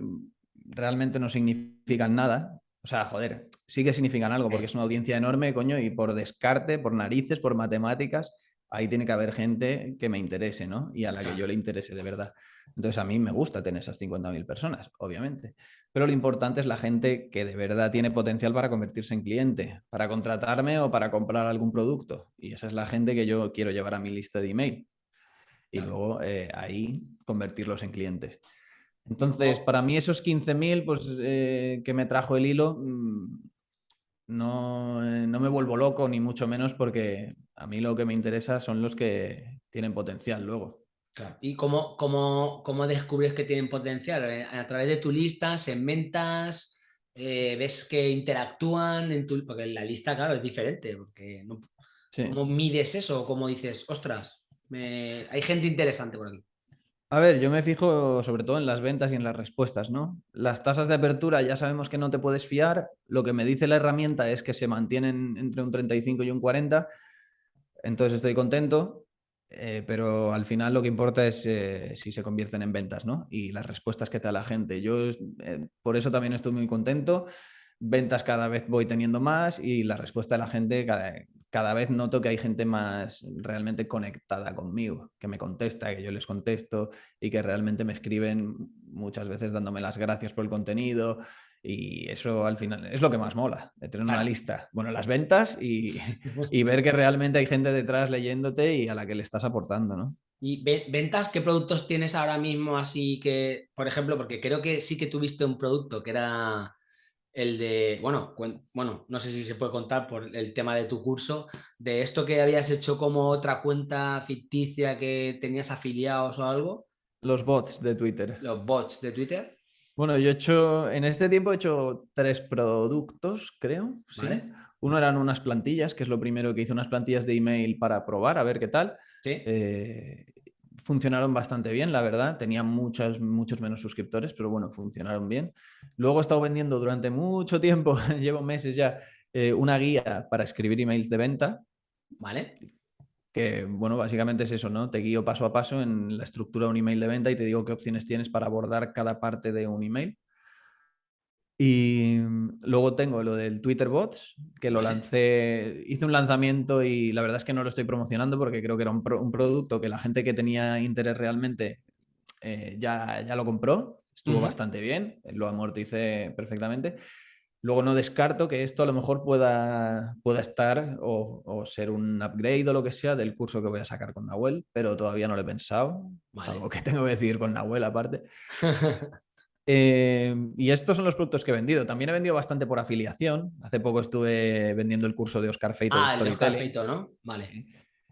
realmente no significan nada. O sea, joder, sí que significan algo porque es una audiencia enorme, coño, y por descarte, por narices, por matemáticas, ahí tiene que haber gente que me interese, ¿no? Y a la que yo le interese de verdad. Entonces a mí me gusta tener esas 50.000 personas, obviamente. Pero lo importante es la gente que de verdad tiene potencial para convertirse en cliente, para contratarme o para comprar algún producto. Y esa es la gente que yo quiero llevar a mi lista de email. Y luego eh, ahí convertirlos en clientes. Entonces, para mí esos 15.000 pues, eh, que me trajo el hilo, mmm, no, eh, no me vuelvo loco, ni mucho menos, porque a mí lo que me interesa son los que tienen potencial luego. Claro. ¿Y cómo, cómo, cómo, descubres que tienen potencial? Eh, ¿A través de tu lista, segmentas, eh, ves que interactúan en tu... Porque la lista, claro, es diferente. Porque no... sí. ¿Cómo mides eso? ¿Cómo dices, ostras, me... hay gente interesante por aquí? A ver, yo me fijo sobre todo en las ventas y en las respuestas, ¿no? Las tasas de apertura ya sabemos que no te puedes fiar. Lo que me dice la herramienta es que se mantienen entre un 35 y un 40. Entonces estoy contento. Eh, pero al final lo que importa es eh, si se convierten en ventas, ¿no? Y las respuestas que te da la gente. Yo eh, por eso también estoy muy contento. Ventas cada vez voy teniendo más y la respuesta de la gente cada, cada vez noto que hay gente más realmente conectada conmigo, que me contesta, que yo les contesto y que realmente me escriben muchas veces dándome las gracias por el contenido. Y eso al final es lo que más mola, de tener una lista. Bueno, las ventas y, y, ver que realmente hay gente detrás leyéndote y a la que le estás aportando, ¿no? ¿Y ventas qué productos tienes ahora mismo así que, por ejemplo, porque creo que sí que tuviste un producto que era el de, bueno, bueno, no sé si se puede contar por el tema de tu curso, de esto que habías hecho como otra cuenta ficticia que tenías afiliados o algo? Los bots de Twitter. Los bots de Twitter. Bueno, yo he hecho, en este tiempo he hecho tres productos, creo. ¿sí? ¿Vale? Uno eran unas plantillas, que es lo primero que hice, unas plantillas de email para probar, a ver qué tal. ¿Sí? Eh, funcionaron bastante bien, la verdad. Tenían muchos, muchos menos suscriptores, pero bueno, funcionaron bien. Luego he estado vendiendo durante mucho tiempo, *laughs* llevo meses ya, eh, una guía para escribir emails de venta. ¿Vale? Que, bueno, básicamente es eso, ¿no? Te guío paso a paso en la estructura de un email de venta y te digo qué opciones tienes para abordar cada parte de un email. Y luego tengo lo del Twitter Bots, que lo lancé, hice un lanzamiento y la verdad es que no lo estoy promocionando porque creo que era un, pro, un producto que la gente que tenía interés realmente eh, ya, ya lo compró, estuvo uh -huh. bastante bien, lo amorticé perfectamente. Luego no descarto que esto a lo mejor pueda, pueda estar o, o, ser un upgrade o lo que sea del curso que voy a sacar con Nahuel, pero todavía no lo he pensado. Vale. Es algo que tengo que decidir con Nahuel aparte. *laughs* Em, y estos son los productos que he vendido. También he vendido bastante por afiliación. Hace poco estuve vendiendo el curso de Oscar Feito ah, de Oscar Feito, ¿no? Vale.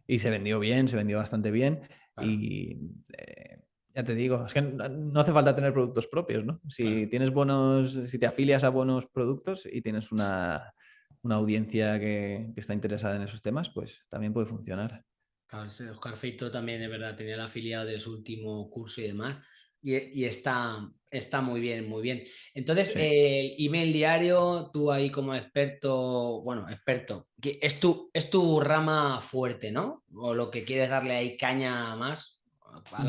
Y se vendió bien, se vendió bastante bien. Y eh, ya te digo, es que no hace falta tener productos propios, ¿no? Si tienes buenos, si te afilias a buenos productos y tienes una, audiencia que, está interesada en esos temas, pues también puede funcionar. Claro, Oscar Feito también es verdad, tenía el afiliado de su último curso y demás. Y, está, está muy bien, muy bien. Entonces, el email diario, tú ahí como experto, bueno, experto, es tu, es tu rama fuerte, ¿no? O lo que quieres darle ahí caña más.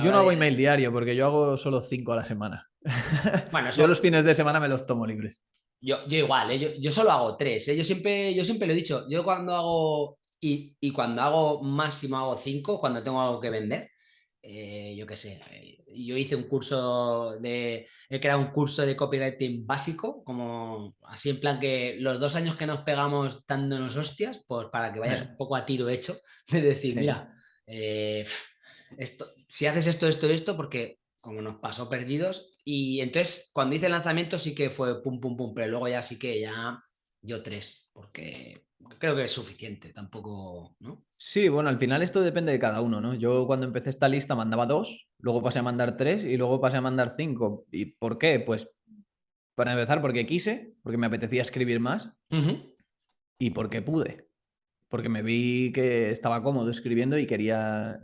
Yo no hago email diario porque yo hago solo cinco a la semana. *laughs* Bueno, yo los fines de semana me los tomo libres. Yo, yo igual, ¿eh? yo, solo hago tres. ¿eh? Yo, siempre, yo siempre lo he dicho. Yo cuando hago y, y, cuando hago máximo hago cinco, cuando tengo algo que vender. Eh, yo qué sé, eh, yo hice un curso de, he creado un curso de copywriting básico, como así en plan que los dos años que nos pegamos dándonos hostias, pues para que vayas un poco a tiro hecho, *laughs* de decir, mira, esto, si haces esto, esto, esto, porque como nos pasó perdidos, y entonces cuando hice el lanzamiento sí que fue pum, pum, pum, pero luego ya sí que ya yo tres, porque creo que es suficiente, tampoco, ¿no? Sí, bueno, al final esto depende de cada uno, ¿no? Yo cuando empecé esta lista mandaba dos, luego pasé a mandar tres y luego pasé a mandar cinco. ¿Y por qué? Pues para empezar porque quise, porque me apetecía escribir más y porque pude, porque me vi que estaba cómodo escribiendo y quería,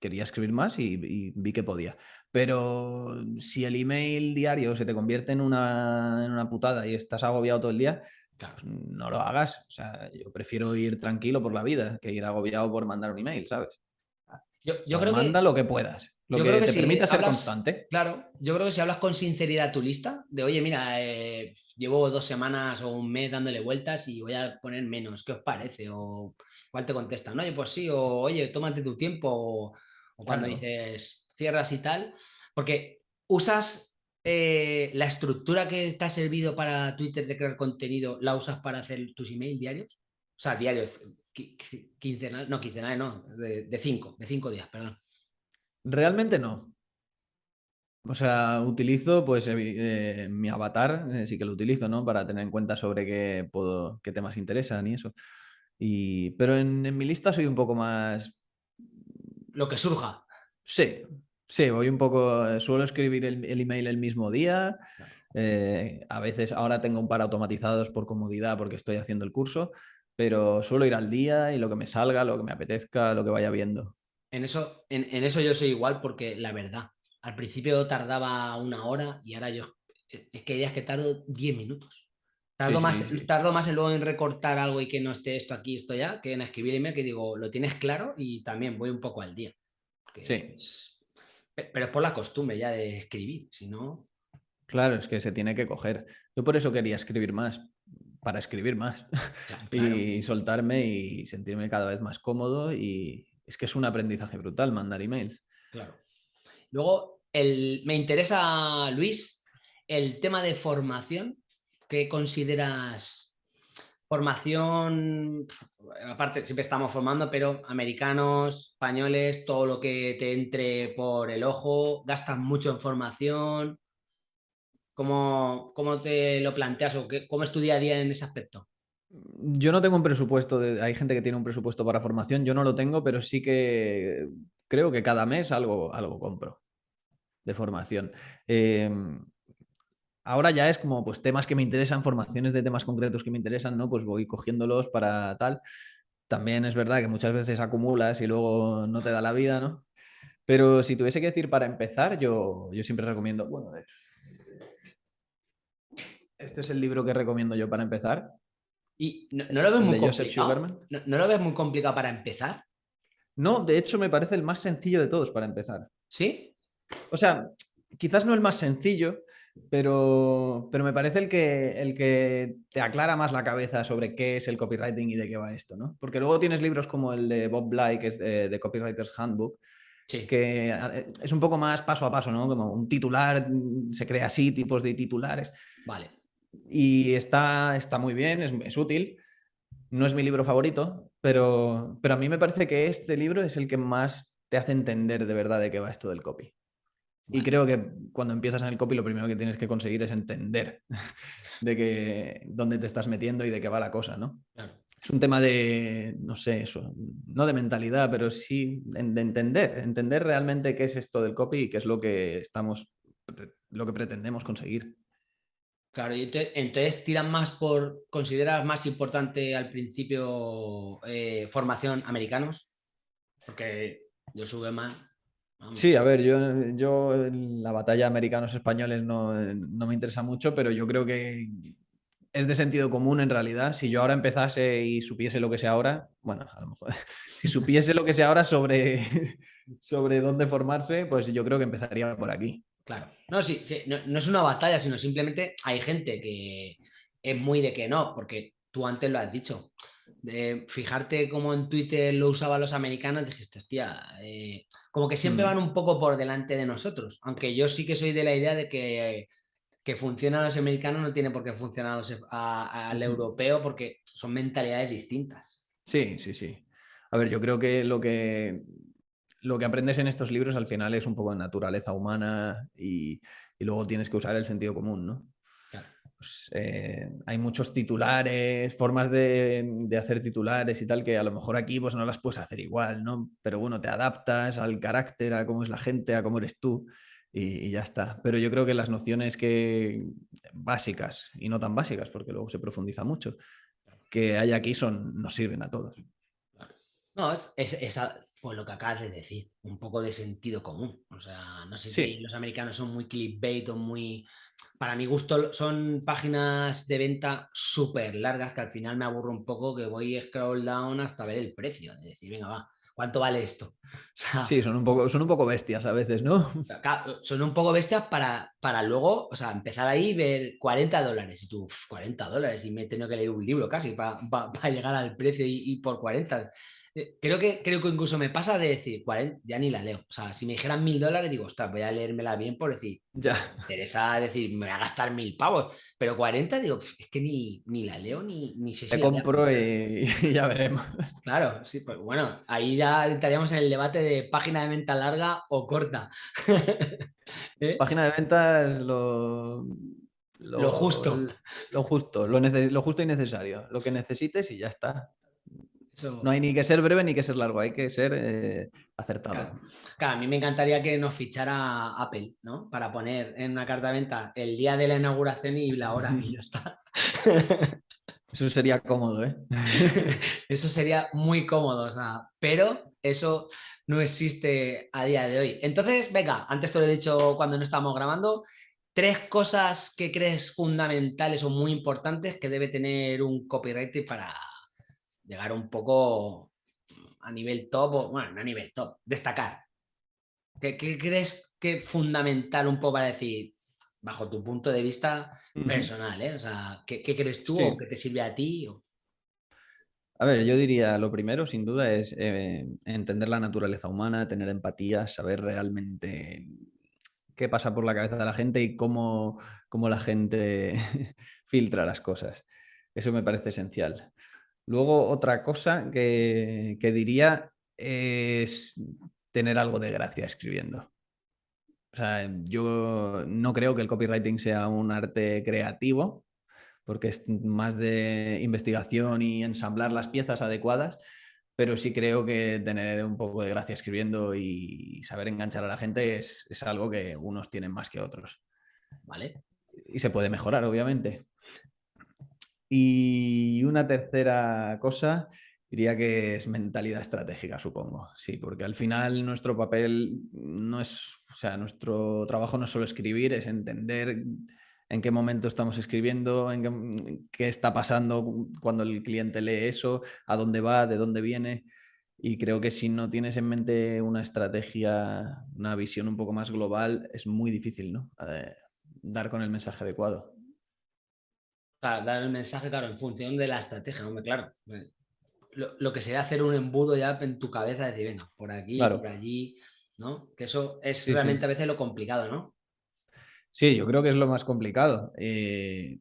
quería escribir más y, vi que podía. Pero si el email diario se te convierte en una, en una putada y estás agobiado todo el día, pues no lo hagas. O sea, yo prefiero ir tranquilo por la vida que ir agobiado por mandar un email, ¿sabes? Yo, creo manda lo que puedas. Lo que, te permita ser constante. Claro, yo creo que si hablas con sinceridad tu lista, de oye, mira, eh, llevo dos semanas o un mes dándole vueltas y voy a poner menos, ¿qué os parece? O igual te contestan, oye, pues sí, o oye, tómate tu tiempo, o, cuando dices cierras y tal, porque usas eh, la estructura que te ha servido para Twitter de crear contenido, ¿la usas para hacer tus emails diarios? O sea, diarios, quincenal, no, quincenal, no, de, cinco, de cinco días, perdón. Realmente no. O sea, utilizo pues eh, mi avatar, eh, sí que lo utilizo, ¿no? Para tener en cuenta sobre qué, puedo, qué temas interesan y eso. Y, pero en, en mi lista soy un poco más... Lo que surja. Sí, Sí, voy un poco, eh, suelo escribir el, email el mismo día. Eh, a veces ahora tengo un par automatizados por comodidad porque estoy haciendo el curso, pero suelo ir al día y lo que me salga, lo que me apetezca, lo que vaya viendo. En eso, en, eso yo soy igual porque la verdad, al principio tardaba una hora y ahora yo, eh, es que ya es que tardo 10 minutos. Tardo, más, tardo más luego en recortar algo y que no esté esto aquí, esto ya, que en escribir email que digo, lo tienes claro y también voy un poco al día. Sí. Pero es por la costumbre ya de escribir, si no... Claro, es que se tiene que coger. Yo por eso quería escribir más, para escribir más *laughs* y soltarme y sentirme cada vez más cómodo y es que es un aprendizaje brutal mandar emails. Claro. Luego, el, me interesa, Luis, el tema de formación. ¿Qué consideras Formación, aparte, siempre estamos formando, pero americanos, españoles, todo lo que te entre por el ojo, gastas mucho en formación. ¿Cómo, cómo te lo planteas o cómo es tu día a día en ese aspecto? Yo no tengo un presupuesto, de, hay gente que tiene un presupuesto para formación, yo no lo tengo, pero sí que creo que cada mes algo, algo compro de formación. Em, ahora ya es como pues temas que me interesan, formaciones de temas concretos que me interesan, ¿no? Pues voy cogiéndolos para tal. También es verdad que muchas veces acumulas y luego no te da la vida, ¿no? Pero si tuviese que decir para empezar, yo, yo siempre recomiendo, bueno, este es el libro que recomiendo yo para empezar. ¿Y no, lo ves muy complicado? ¿No, lo ves muy complicado para empezar? No, de hecho me parece el más sencillo de todos para empezar. ¿Sí? O sea, quizás no el más sencillo, pero, pero me parece el que, el que te aclara más la cabeza sobre qué es el copywriting y de qué va esto, ¿no? Porque luego tienes libros como el de Bob Bly, que es de, Copywriter's Handbook, que eh, es un poco más paso a paso, ¿no? Como un titular, mm, se crea así, tipos de titulares. Vale. Y está, está muy bien, es, es útil. No es mi libro favorito, pero, pero a mí me parece que este libro es el que más te hace entender de verdad de qué va esto del copy. Y creo que cuando empiezas en el copy lo primero que tienes que conseguir es entender *laughs* de que, dónde te estás metiendo y de qué va la cosa, ¿no? Es un tema de, no sé, eso, no de mentalidad, pero sí de, entender, entender realmente qué es esto del copy y qué es lo que estamos, lo que pretendemos conseguir. Claro, y entonces tiran más por, ¿consideras más importante al principio eh, formación americanos? Porque yo sube más. Sí, a ver, yo, yo la batalla americanos-españoles no, no, me interesa mucho, pero yo creo que es de sentido común en realidad. Si yo ahora empezase y supiese lo que sé ahora, bueno, a lo mejor, *laughs* si supiese lo que sé ahora sobre, *laughs* sobre dónde formarse, pues yo creo que empezaría por aquí. Claro. No, sí, no, es una batalla, sino simplemente hay gente que es muy de que no, porque tú antes lo has dicho. De fijarte cómo en Twitter lo usaban los americanos, dijiste, hostia, eh, como que siempre mm. van un poco por delante de nosotros. Aunque yo sí que soy de la idea de que, que funcionan los americanos no tiene por qué funcionar al europeo porque son mentalidades distintas. Sí, sí, sí. A ver, yo creo que lo que lo que aprendes en estos libros al final es un poco de naturaleza humana y, luego tienes que usar el sentido común, ¿no? Pues, eh, hay muchos titulares, formas de, hacer titulares y tal, que a lo mejor aquí pues no las puedes hacer igual, ¿no? Pero bueno, te adaptas al carácter, a cómo es la gente, a cómo eres tú y, ya está. Pero yo creo que las nociones que básicas y no tan básicas, porque luego se profundiza mucho, que hay aquí son, nos sirven a todos. No, es, esa, pues lo que acabas de decir, un poco de sentido común. O sea, no sé si los americanos son muy clickbait o muy... Para mi gusto son páginas de venta súper largas que al final me aburro un poco que voy scroll down hasta ver el precio. De decir, venga, va, ¿cuánto vale esto? *laughs* sí, son un, poco, son un poco bestias a veces, ¿no? *laughs* son un poco bestias para, para luego, o sea, empezar ahí y ver 40 dólares. Y tú, 40 dólares, y me he tenido que leer un libro casi para, *laughs* llegar al precio y, y por 40. Eh, creo que, creo que incluso me pasa de decir, 40, ya ni la leo. O sea, si me dijeran mil dólares, digo, ostras, voy a leérmela bien por decir, ya. me interesa decir, me voy a gastar mil pavos. Pero 40, digo, es que ni, ni la leo ni, ni sé si. Te compro *laughs* y, ya veremos. Claro, sí, pues bueno, ahí ya estaríamos en el debate de página de venta larga o corta. *laughs* ¿Eh? Página de venta es lo. Lo, justo. Lo, justo, lo, lo justo y necesario. Lo que necesites y ya está. No hay ni que ser breve ni que ser largo, hay que ser eh, acertado. Claro. a mí me encantaría que nos fichara Apple, ¿no? Para poner en una carta de venta el día de la inauguración y la hora y ya *laughs* está. Eso sería cómodo, ¿eh? *laughs* eso sería muy cómodo, o sea, pero eso no existe a día de hoy. Entonces, venga, antes te lo he dicho cuando no estábamos grabando, tres cosas que crees fundamentales o muy importantes que debe tener un copywriter para, llegar un poco a nivel top, o, bueno, no a nivel top, destacar. ¿Qué, crees que es fundamental un poco para decir, bajo tu punto de vista personal, ¿eh? O sea, ¿qué, crees tú o qué te sirve a ti? A ver, yo diría, lo primero, sin duda, es eh, entender la naturaleza humana, tener empatía, saber realmente qué pasa por la cabeza de la gente y cómo, cómo la gente *laughs* filtra las cosas. Eso me parece esencial. Luego, otra cosa que, diría es tener algo de gracia escribiendo. O sea, yo no creo que el copywriting sea un arte creativo, porque es más de investigación y ensamblar las piezas adecuadas, pero sí creo que tener un poco de gracia escribiendo y saber enganchar a la gente es, es algo que unos tienen más que otros. ¿Vale? Y se puede mejorar, obviamente. Y una tercera cosa, diría que es mentalidad estratégica, supongo. Sí, porque al final nuestro papel no es, o sea, nuestro trabajo no es solo escribir, es entender en qué momento estamos escribiendo, en qué, está pasando cuando el cliente lee eso, a dónde va, de dónde viene. Y creo que si no tienes en mente una estrategia, una visión un poco más global, es muy difícil ¿no? Eh, dar con el mensaje adecuado dar el mensaje, claro, en función de la estrategia, hombre, claro. Eh, lo, que sería hacer un embudo ya en tu cabeza, decir, venga, por aquí, por allí, ¿no? Que eso es realmente a veces lo complicado, ¿no? Sí, yo creo que es lo más complicado. Eh,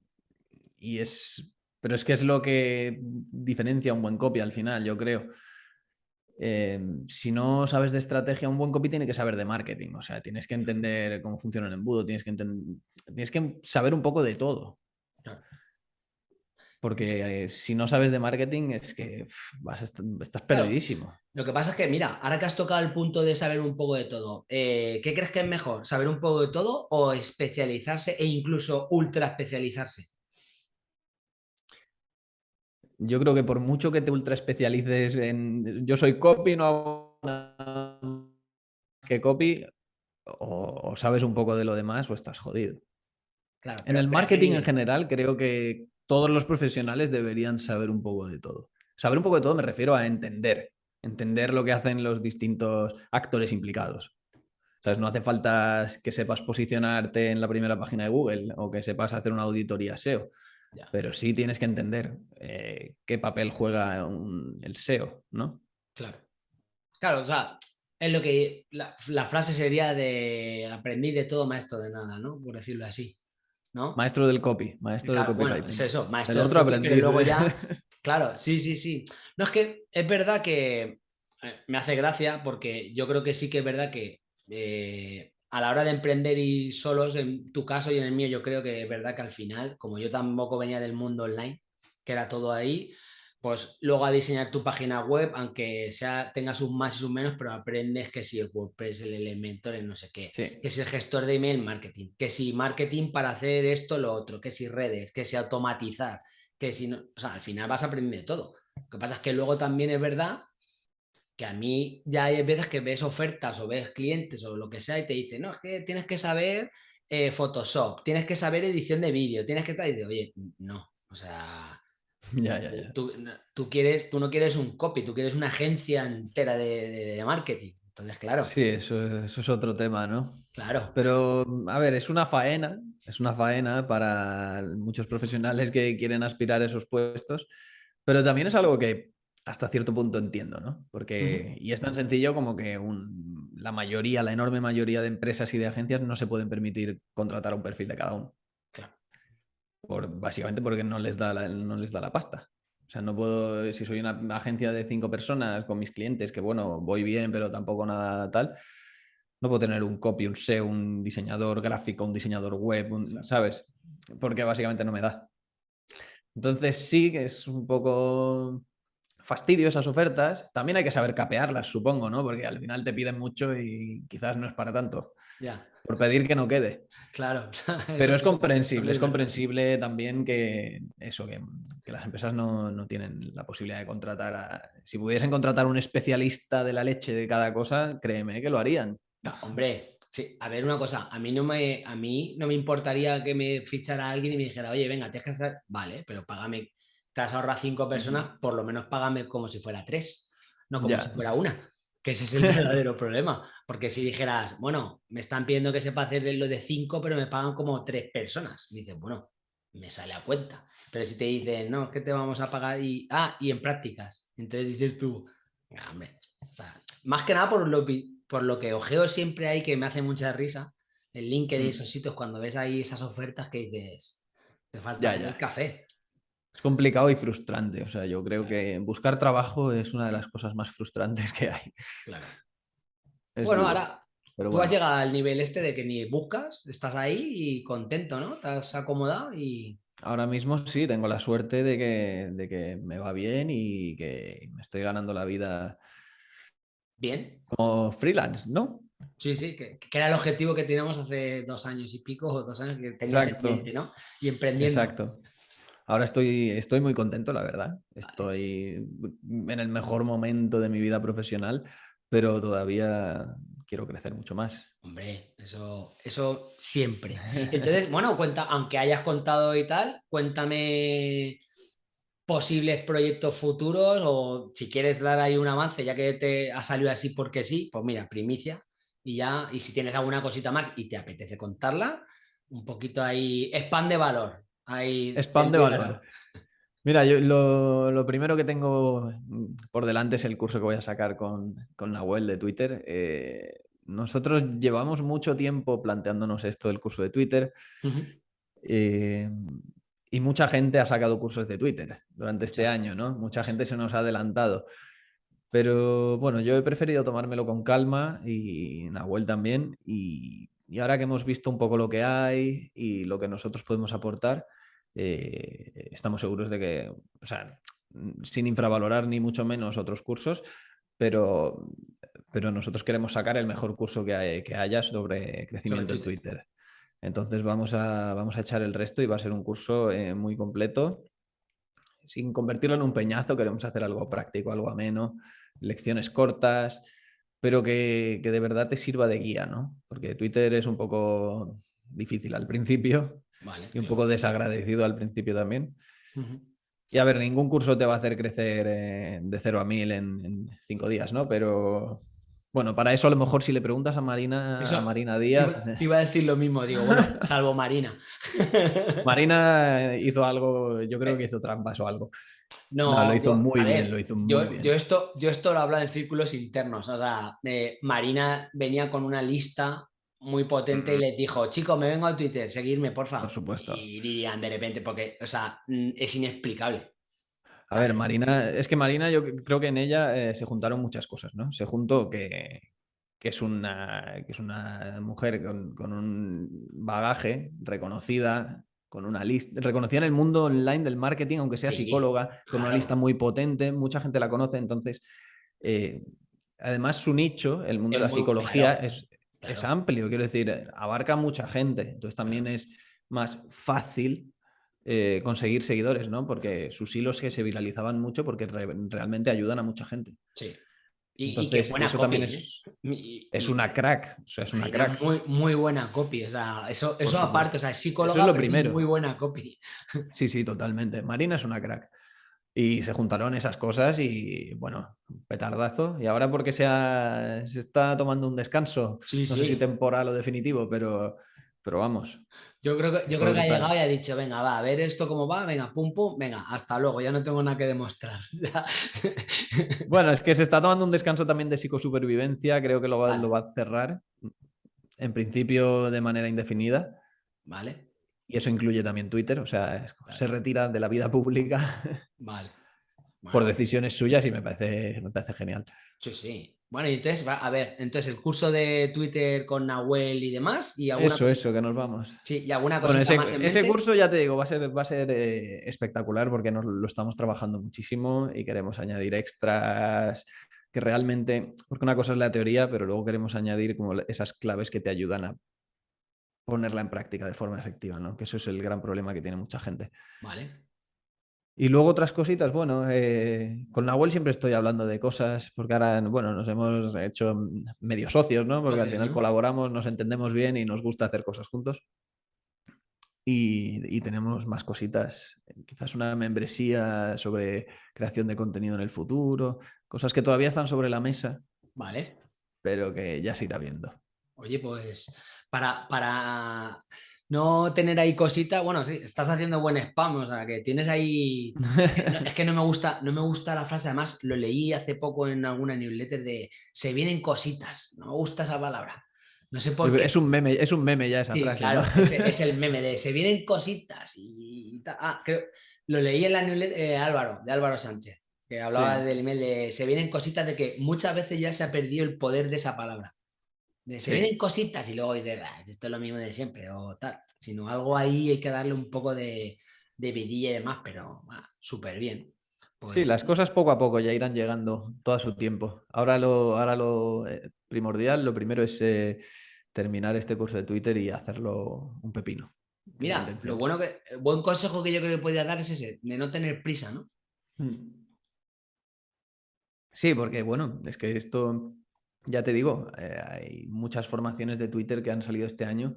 y es. Pero es que es lo que diferencia un buen copy al final, yo creo. Em, si no sabes de estrategia, un buen copy tiene que saber de marketing. O sea, tienes que entender cómo funciona el embudo, tienes que, tienes que saber un poco de todo. Porque eh, si no sabes de marketing es que vas estás perdidísimo. Lo que pasa es que, mira, ahora que has tocado el punto de saber un poco de todo, eh, ¿qué crees que es mejor? ¿Saber un poco de todo o especializarse e incluso ultra especializarse? Yo creo que por mucho que te ultra especialices en yo soy copy, no hago nada que copy, o, sabes un poco de lo demás o estás jodido. en el marketing en general creo que todos los profesionales deberían saber un poco de todo. Saber un poco de todo me refiero a entender, entender lo que hacen los distintos actores implicados. No hace falta que sepas posicionarte en la primera página de Google o que sepas hacer una auditoría SEO. Pero sí tienes que entender eh, qué papel juega el SEO, ¿no? Claro. Claro, o sea, es lo que la, frase sería de aprendí de todo, maestro de nada, ¿no? Por decirlo así. ¿No? Maestro del copy, maestro del copy. es eso, maestro del otro copy, luego ya, *laughs* claro, sí, sí, sí. No es que es verdad que eh, me hace gracia porque yo creo que sí que es verdad que eh, a la hora de emprender y solos, en tu caso y en el mío, yo creo que es verdad que al final, como yo tampoco venía del mundo online, que era todo ahí, pues luego a diseñar tu página web, aunque sea tenga sus más y sus menos, pero aprendes que si el WordPress, el Elementor, el no sé qué, que si el gestor de email marketing, que si marketing para hacer esto, lo otro, que si redes, que si automatizar, que si no, o sea, al final vas a aprender todo. Lo que pasa es que luego también es verdad que a mí ya hay veces que ves ofertas o ves clientes o lo que sea y te dicen, no, es que tienes que saber eh, Photoshop, tienes que saber edición de vídeo, tienes que estar y oye, no, o sea, *laughs* ya, ya, ya. Tú, quieres, tú no quieres un copy, tú quieres una agencia entera de, marketing. Entonces, claro. Sí, eso, eso, es otro tema, ¿no? Claro. Pero, a ver, es una faena, es una faena para muchos profesionales que quieren aspirar a esos puestos, pero también es algo que hasta cierto punto entiendo, ¿no? Porque, y es tan sencillo como que la mayoría, la enorme mayoría de empresas y de agencias no se pueden permitir contratar un perfil de cada uno. Por, básicamente porque no les, da la, no les da la pasta. O sea, no puedo, si soy una agencia de cinco personas con mis clientes, que bueno, voy bien, pero tampoco nada tal, no puedo tener un copy, un SEO, un diseñador gráfico, un diseñador web, ¿sabes? Porque básicamente no me da. Entonces sí que es un poco fastidio esas ofertas. También hay que saber capearlas, supongo, ¿no? Porque al final te piden mucho y quizás no es para tanto. Ya. Por pedir que no quede. Claro. *laughs* Pero es comprensible, es comprensible también que eso, que, las empresas no, tienen la posibilidad de contratar a... Si pudiesen contratar un especialista de la leche de cada cosa, créeme que lo harían. No, hombre, sí, a ver una cosa, a mí no me, a mí no me importaría que me fichara alguien y me dijera, oye, venga, tienes que hacer, vale, pero págame te has ahorrado cinco personas, por lo menos págame como si fuera tres, no como si fuera una. Que ese es el *laughs* verdadero problema. Porque si dijeras, bueno, me están pidiendo que sepa hacer lo de cinco, pero me pagan como tres personas. dices, bueno, me sale a cuenta. Pero si te dicen, no, es que te vamos a pagar y, ah, y en prácticas. Entonces dices tú, hombre, más que nada por lo, por lo que ojeo siempre hay que me hace mucha risa, el LinkedIn de esos sitios, cuando ves ahí esas ofertas que dices, te falta el café. Es complicado y frustrante. O sea, yo creo que buscar trabajo es una de las cosas más frustrantes que hay. Claro. bueno, ahora tú has llegado al nivel este de que ni buscas, estás ahí y contento, ¿no? Estás acomodado y... Ahora mismo sí, tengo la suerte de que, de que me va bien y que me estoy ganando la vida. Bien. Como freelance, ¿no? Sí, sí, que, era el objetivo que teníamos hace dos años y pico o dos años que tenías cliente, ¿no? Y emprendiendo. Exacto. Ahora estoy, estoy muy contento, la verdad. Estoy en el mejor momento de mi vida profesional, pero todavía quiero crecer mucho más. Hombre, eso, eso siempre. *laughs* Entonces, bueno, cuenta, aunque hayas contado y tal, cuéntame posibles proyectos futuros o si quieres dar ahí un avance, ya que te ha salido así porque sí, pues mira, primicia y ya, y si tienes alguna cosita más y te apetece contarla, un poquito ahí, spam de valor. Spam de valor. Mira, yo lo, primero que tengo por delante es el curso que voy a sacar con, con Nahuel de Twitter. Eh, nosotros llevamos mucho tiempo planteándonos esto del curso de Twitter eh, y mucha gente ha sacado cursos de Twitter durante este año, ¿no? Mucha gente se nos ha adelantado. Pero bueno, yo he preferido tomármelo con calma y Nahuel también. Y, ahora que hemos visto un poco lo que hay y lo que nosotros podemos aportar, eh, estamos seguros de que, o sea, sin infravalorar ni mucho menos otros cursos, pero, pero nosotros queremos sacar el mejor curso que, que haya sobre crecimiento en Twitter. Entonces vamos a, vamos a echar el resto y va a ser un curso eh, muy completo. Sin convertirlo en un peñazo, queremos hacer algo práctico, algo ameno, lecciones cortas, pero que, de verdad te sirva de guía, ¿no? Porque Twitter es un poco difícil al principio y un poco desagradecido al principio también. Y a ver, ningún curso te va a hacer crecer eh, de cero a mil en, cinco días, ¿no? Pero bueno, para eso a lo mejor si le preguntas a Marina, a Marina Díaz. Te iba a decir lo mismo, digo, bueno, *laughs* salvo Marina. Marina hizo algo, yo creo que hizo trampas o algo. No, lo hizo muy bien, lo hizo muy yo, bien. Yo esto, yo esto lo hablo en círculos internos. O sea, eh, Marina venía con una lista muy potente y les dijo, chicos, me vengo a Twitter, seguirme, por favor. Por supuesto. Y dirían de repente, porque, o sea, mm, es inexplicable. A ver, Marina, es que Marina, yo creo que en ella eh, se juntaron muchas cosas, ¿no? Se juntó que, es, una, que es una mujer con, un bagaje reconocida, con una lista, reconocida en el mundo online del marketing, aunque sea psicóloga, con una lista muy potente, mucha gente la conoce, entonces, eh, además su nicho, el mundo de la psicología, es, es amplio, quiero decir, abarca mucha gente, entonces también es más fácil eh, conseguir seguidores, ¿no? Porque sus hilos que se viralizaban mucho porque realmente ayudan a mucha gente. Sí. Y, Entonces, eso también es, ¿eh? es una crack. O sea, es una crack. Muy, muy buena copy. O sea, eso, eso aparte, o sea, es psicóloga, eso es lo primero. muy buena copy. Sí, sí, totalmente. Marina es una crack. Y se juntaron esas cosas y, bueno, petardazo. Y ahora porque se, se está tomando un descanso, no sé si temporal o definitivo, pero, pero vamos. Yo creo que, yo creo que ha llegado y ha dicho, venga, va, a ver esto cómo va, venga, pum, pum, venga, hasta luego, ya no tengo nada que demostrar. *laughs* bueno, es que se está tomando un descanso también de psicosupervivencia, creo que lo va, lo va a cerrar, en principio de manera indefinida. Vale. Y eso incluye también Twitter, o sea, se retira de la vida pública. *laughs* Vale. Por decisiones suyas y me parece, me parece genial. Sí, sí. Bueno, y entonces, a ver, entonces el curso de Twitter con Nahuel y demás. Y eso, eso, que nos vamos. Sí, y alguna cosa ese, más ese curso, ya te digo, va a ser, va a ser eh, espectacular porque nos lo estamos trabajando muchísimo y queremos añadir extras que realmente, porque una cosa es la teoría, pero luego queremos añadir como esas claves que te ayudan a ponerla en práctica de forma efectiva, ¿no? Que eso es el gran problema que tiene mucha gente. Vale. Y luego otras cositas, bueno, eh, con Nahuel siempre estoy hablando de cosas, porque ahora, bueno, nos hemos hecho medio socios, ¿no? Porque al final colaboramos, nos entendemos bien y nos gusta hacer cosas juntos. Y, tenemos más cositas, quizás una membresía sobre creación de contenido en el futuro, cosas que todavía están sobre la mesa. Vale. Pero que ya se irá viendo. Oye, pues para, para no tener ahí cositas, bueno, sí, estás haciendo buen spam, o sea, que tienes ahí... es que no me gusta, no me gusta la frase, además lo leí hace poco en alguna newsletter de se vienen cositas, no me gusta esa palabra. No sé por qué. Es un meme, es un meme ya esa frase. Claro, *laughs* es, el meme de se vienen cositas y, Ah, creo, lo leí en la newsletter de Álvaro, de Álvaro Sánchez, que hablaba del email de se vienen cositas de que muchas veces ya se ha perdido el poder de esa palabra se vienen cositas y luego dices, esto es lo mismo de siempre o tal. Sino algo ahí hay que darle un poco de, vidilla y demás, pero súper bien. sí, pues las cosas poco a poco ya irán llegando todo a su tiempo. Ahora lo, ahora lo eh, primordial, lo primero es eh, terminar este curso de Twitter y hacerlo un pepino. Mira, lo bueno que, el buen consejo que yo creo que podría dar es ese, de no tener prisa, ¿no? Mm. Sí, porque bueno, es que esto ya te digo, eh, hay muchas formaciones de Twitter que han salido este año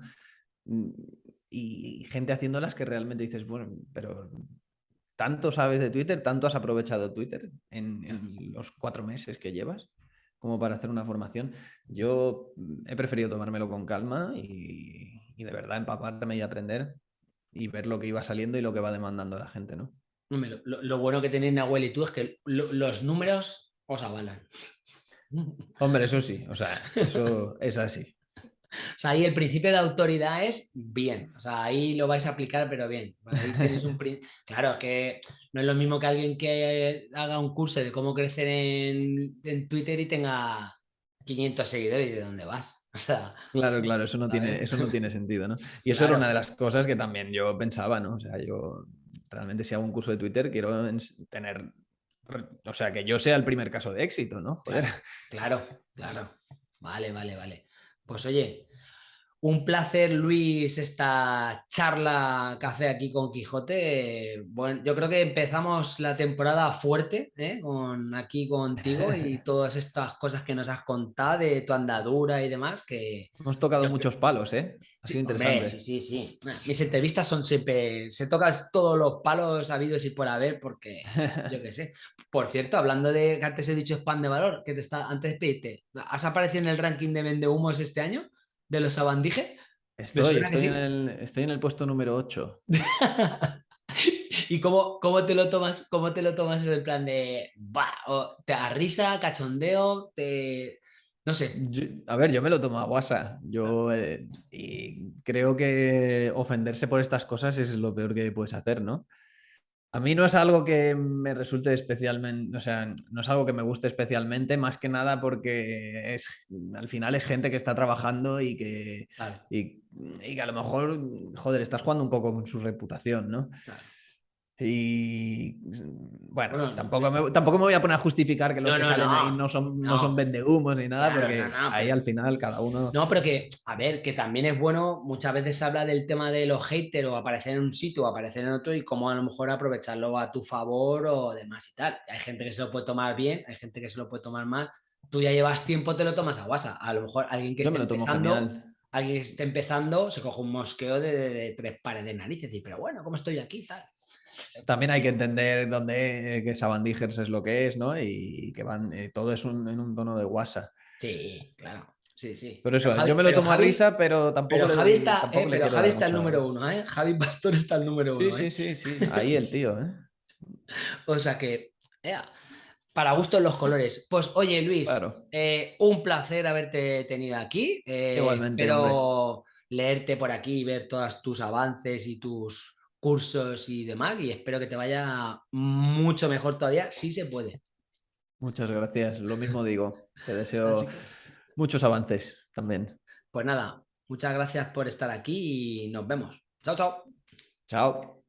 mm, y gente haciéndolas que realmente dices, bueno, pero tanto sabes de Twitter, tanto has aprovechado Twitter en, los cuatro meses que llevas como para hacer una formación. Yo mm, he preferido tomármelo con calma y, de verdad empaparme y aprender y ver lo que iba saliendo y lo que va demandando la gente, ¿no? Lo, bueno que tenéis Nahuel y tú es que los números os avalan. Hombre, eso sí, o sea, eso es así. O sea, ahí el principio de autoridad es bien. O sea, ahí lo vais a aplicar, pero bien. claro, que no es lo mismo que alguien que haga un curso de cómo crecer en, en Twitter y tenga 500 seguidores y de dónde vas. O sea, claro, claro, eso no, tiene, eso no tiene sentido, ¿no? Y eso era una de las cosas que también yo pensaba, ¿no? O sea, yo realmente si hago un curso de Twitter quiero tener, o sea, que yo sea el primer caso de éxito, ¿no? Joder. Claro, claro. Vale, vale, vale. Pues oye, un placer, Luis, esta charla café aquí con Quijote. Bueno, yo creo que empezamos la temporada fuerte, ¿eh? con, aquí contigo y *laughs* todas estas cosas que nos has contado de tu andadura y demás. Que Hemos tocado muchos palos, ¿eh? Ha sido interesante. sí, sí, sí. Mis entrevistas son siempre. Se tocan todos los palos habidos y por haber, porque yo qué sé. Por cierto, hablando de que antes he dicho spam de valor, que te está antes de pedirte, ¿has aparecido en el ranking de vende humos este año? De los Sabandije? Estoy, en el, puesto número 8. *laughs* ¿Y cómo, cómo, te lo tomas? ¿Cómo te lo tomas en el plan de te da risa, cachondeo, te no sé. a ver, yo me lo tomo a guasa. Yo eh, y creo que ofenderse por estas cosas es lo peor que puedes hacer, ¿no? A mí no es algo que me resulte especialmente, o sea, no es algo que me guste especialmente, más que nada porque es, al final es gente que está trabajando y que, y, que a lo mejor, joder, estás jugando un poco con su reputación, ¿no? Y bueno, tampoco, me, tampoco me voy a poner a justificar que los que salen ahí no son, no. son vendehumos ni nada, porque ahí al final cada uno. No, pero que, a ver, que también es bueno, muchas veces se habla del tema de los haters o aparecer en un sitio o aparecer en otro y cómo a lo mejor aprovecharlo a tu favor o demás y tal. Hay gente que se lo puede tomar bien, hay gente que se lo puede tomar mal. Tú ya llevas tiempo, te lo tomas a guasa. A lo mejor alguien que esté empezando, alguien que esté empezando se coge un mosqueo de, tres pares de narices y pero bueno, ¿cómo estoy aquí? Tal. También hay que entender dónde eh, que Sabandijers es lo que es, ¿no? Y que van, eh, todo es en un tono de WhatsApp. Sí, claro. Sí, sí. Pero eso, yo me lo tomo a risa, pero tampoco. Pero Javi está, eh, pero Javi está el número uno, ¿eh? Javi Pastor está el número uno. Sí, sí, sí, sí. Ahí el tío, ¿eh? *laughs* o sea que. para gustos los colores. Pues oye, Luis, un placer haberte tenido aquí. Igualmente. Pero leerte por aquí y ver todos tus avances y tus cursos y demás y espero que te vaya mucho mejor todavía, si se puede. Muchas gracias, lo mismo *laughs* digo. Te deseo muchos avances también. Pues nada, muchas gracias por estar aquí y nos vemos. Chao, chao. Chao.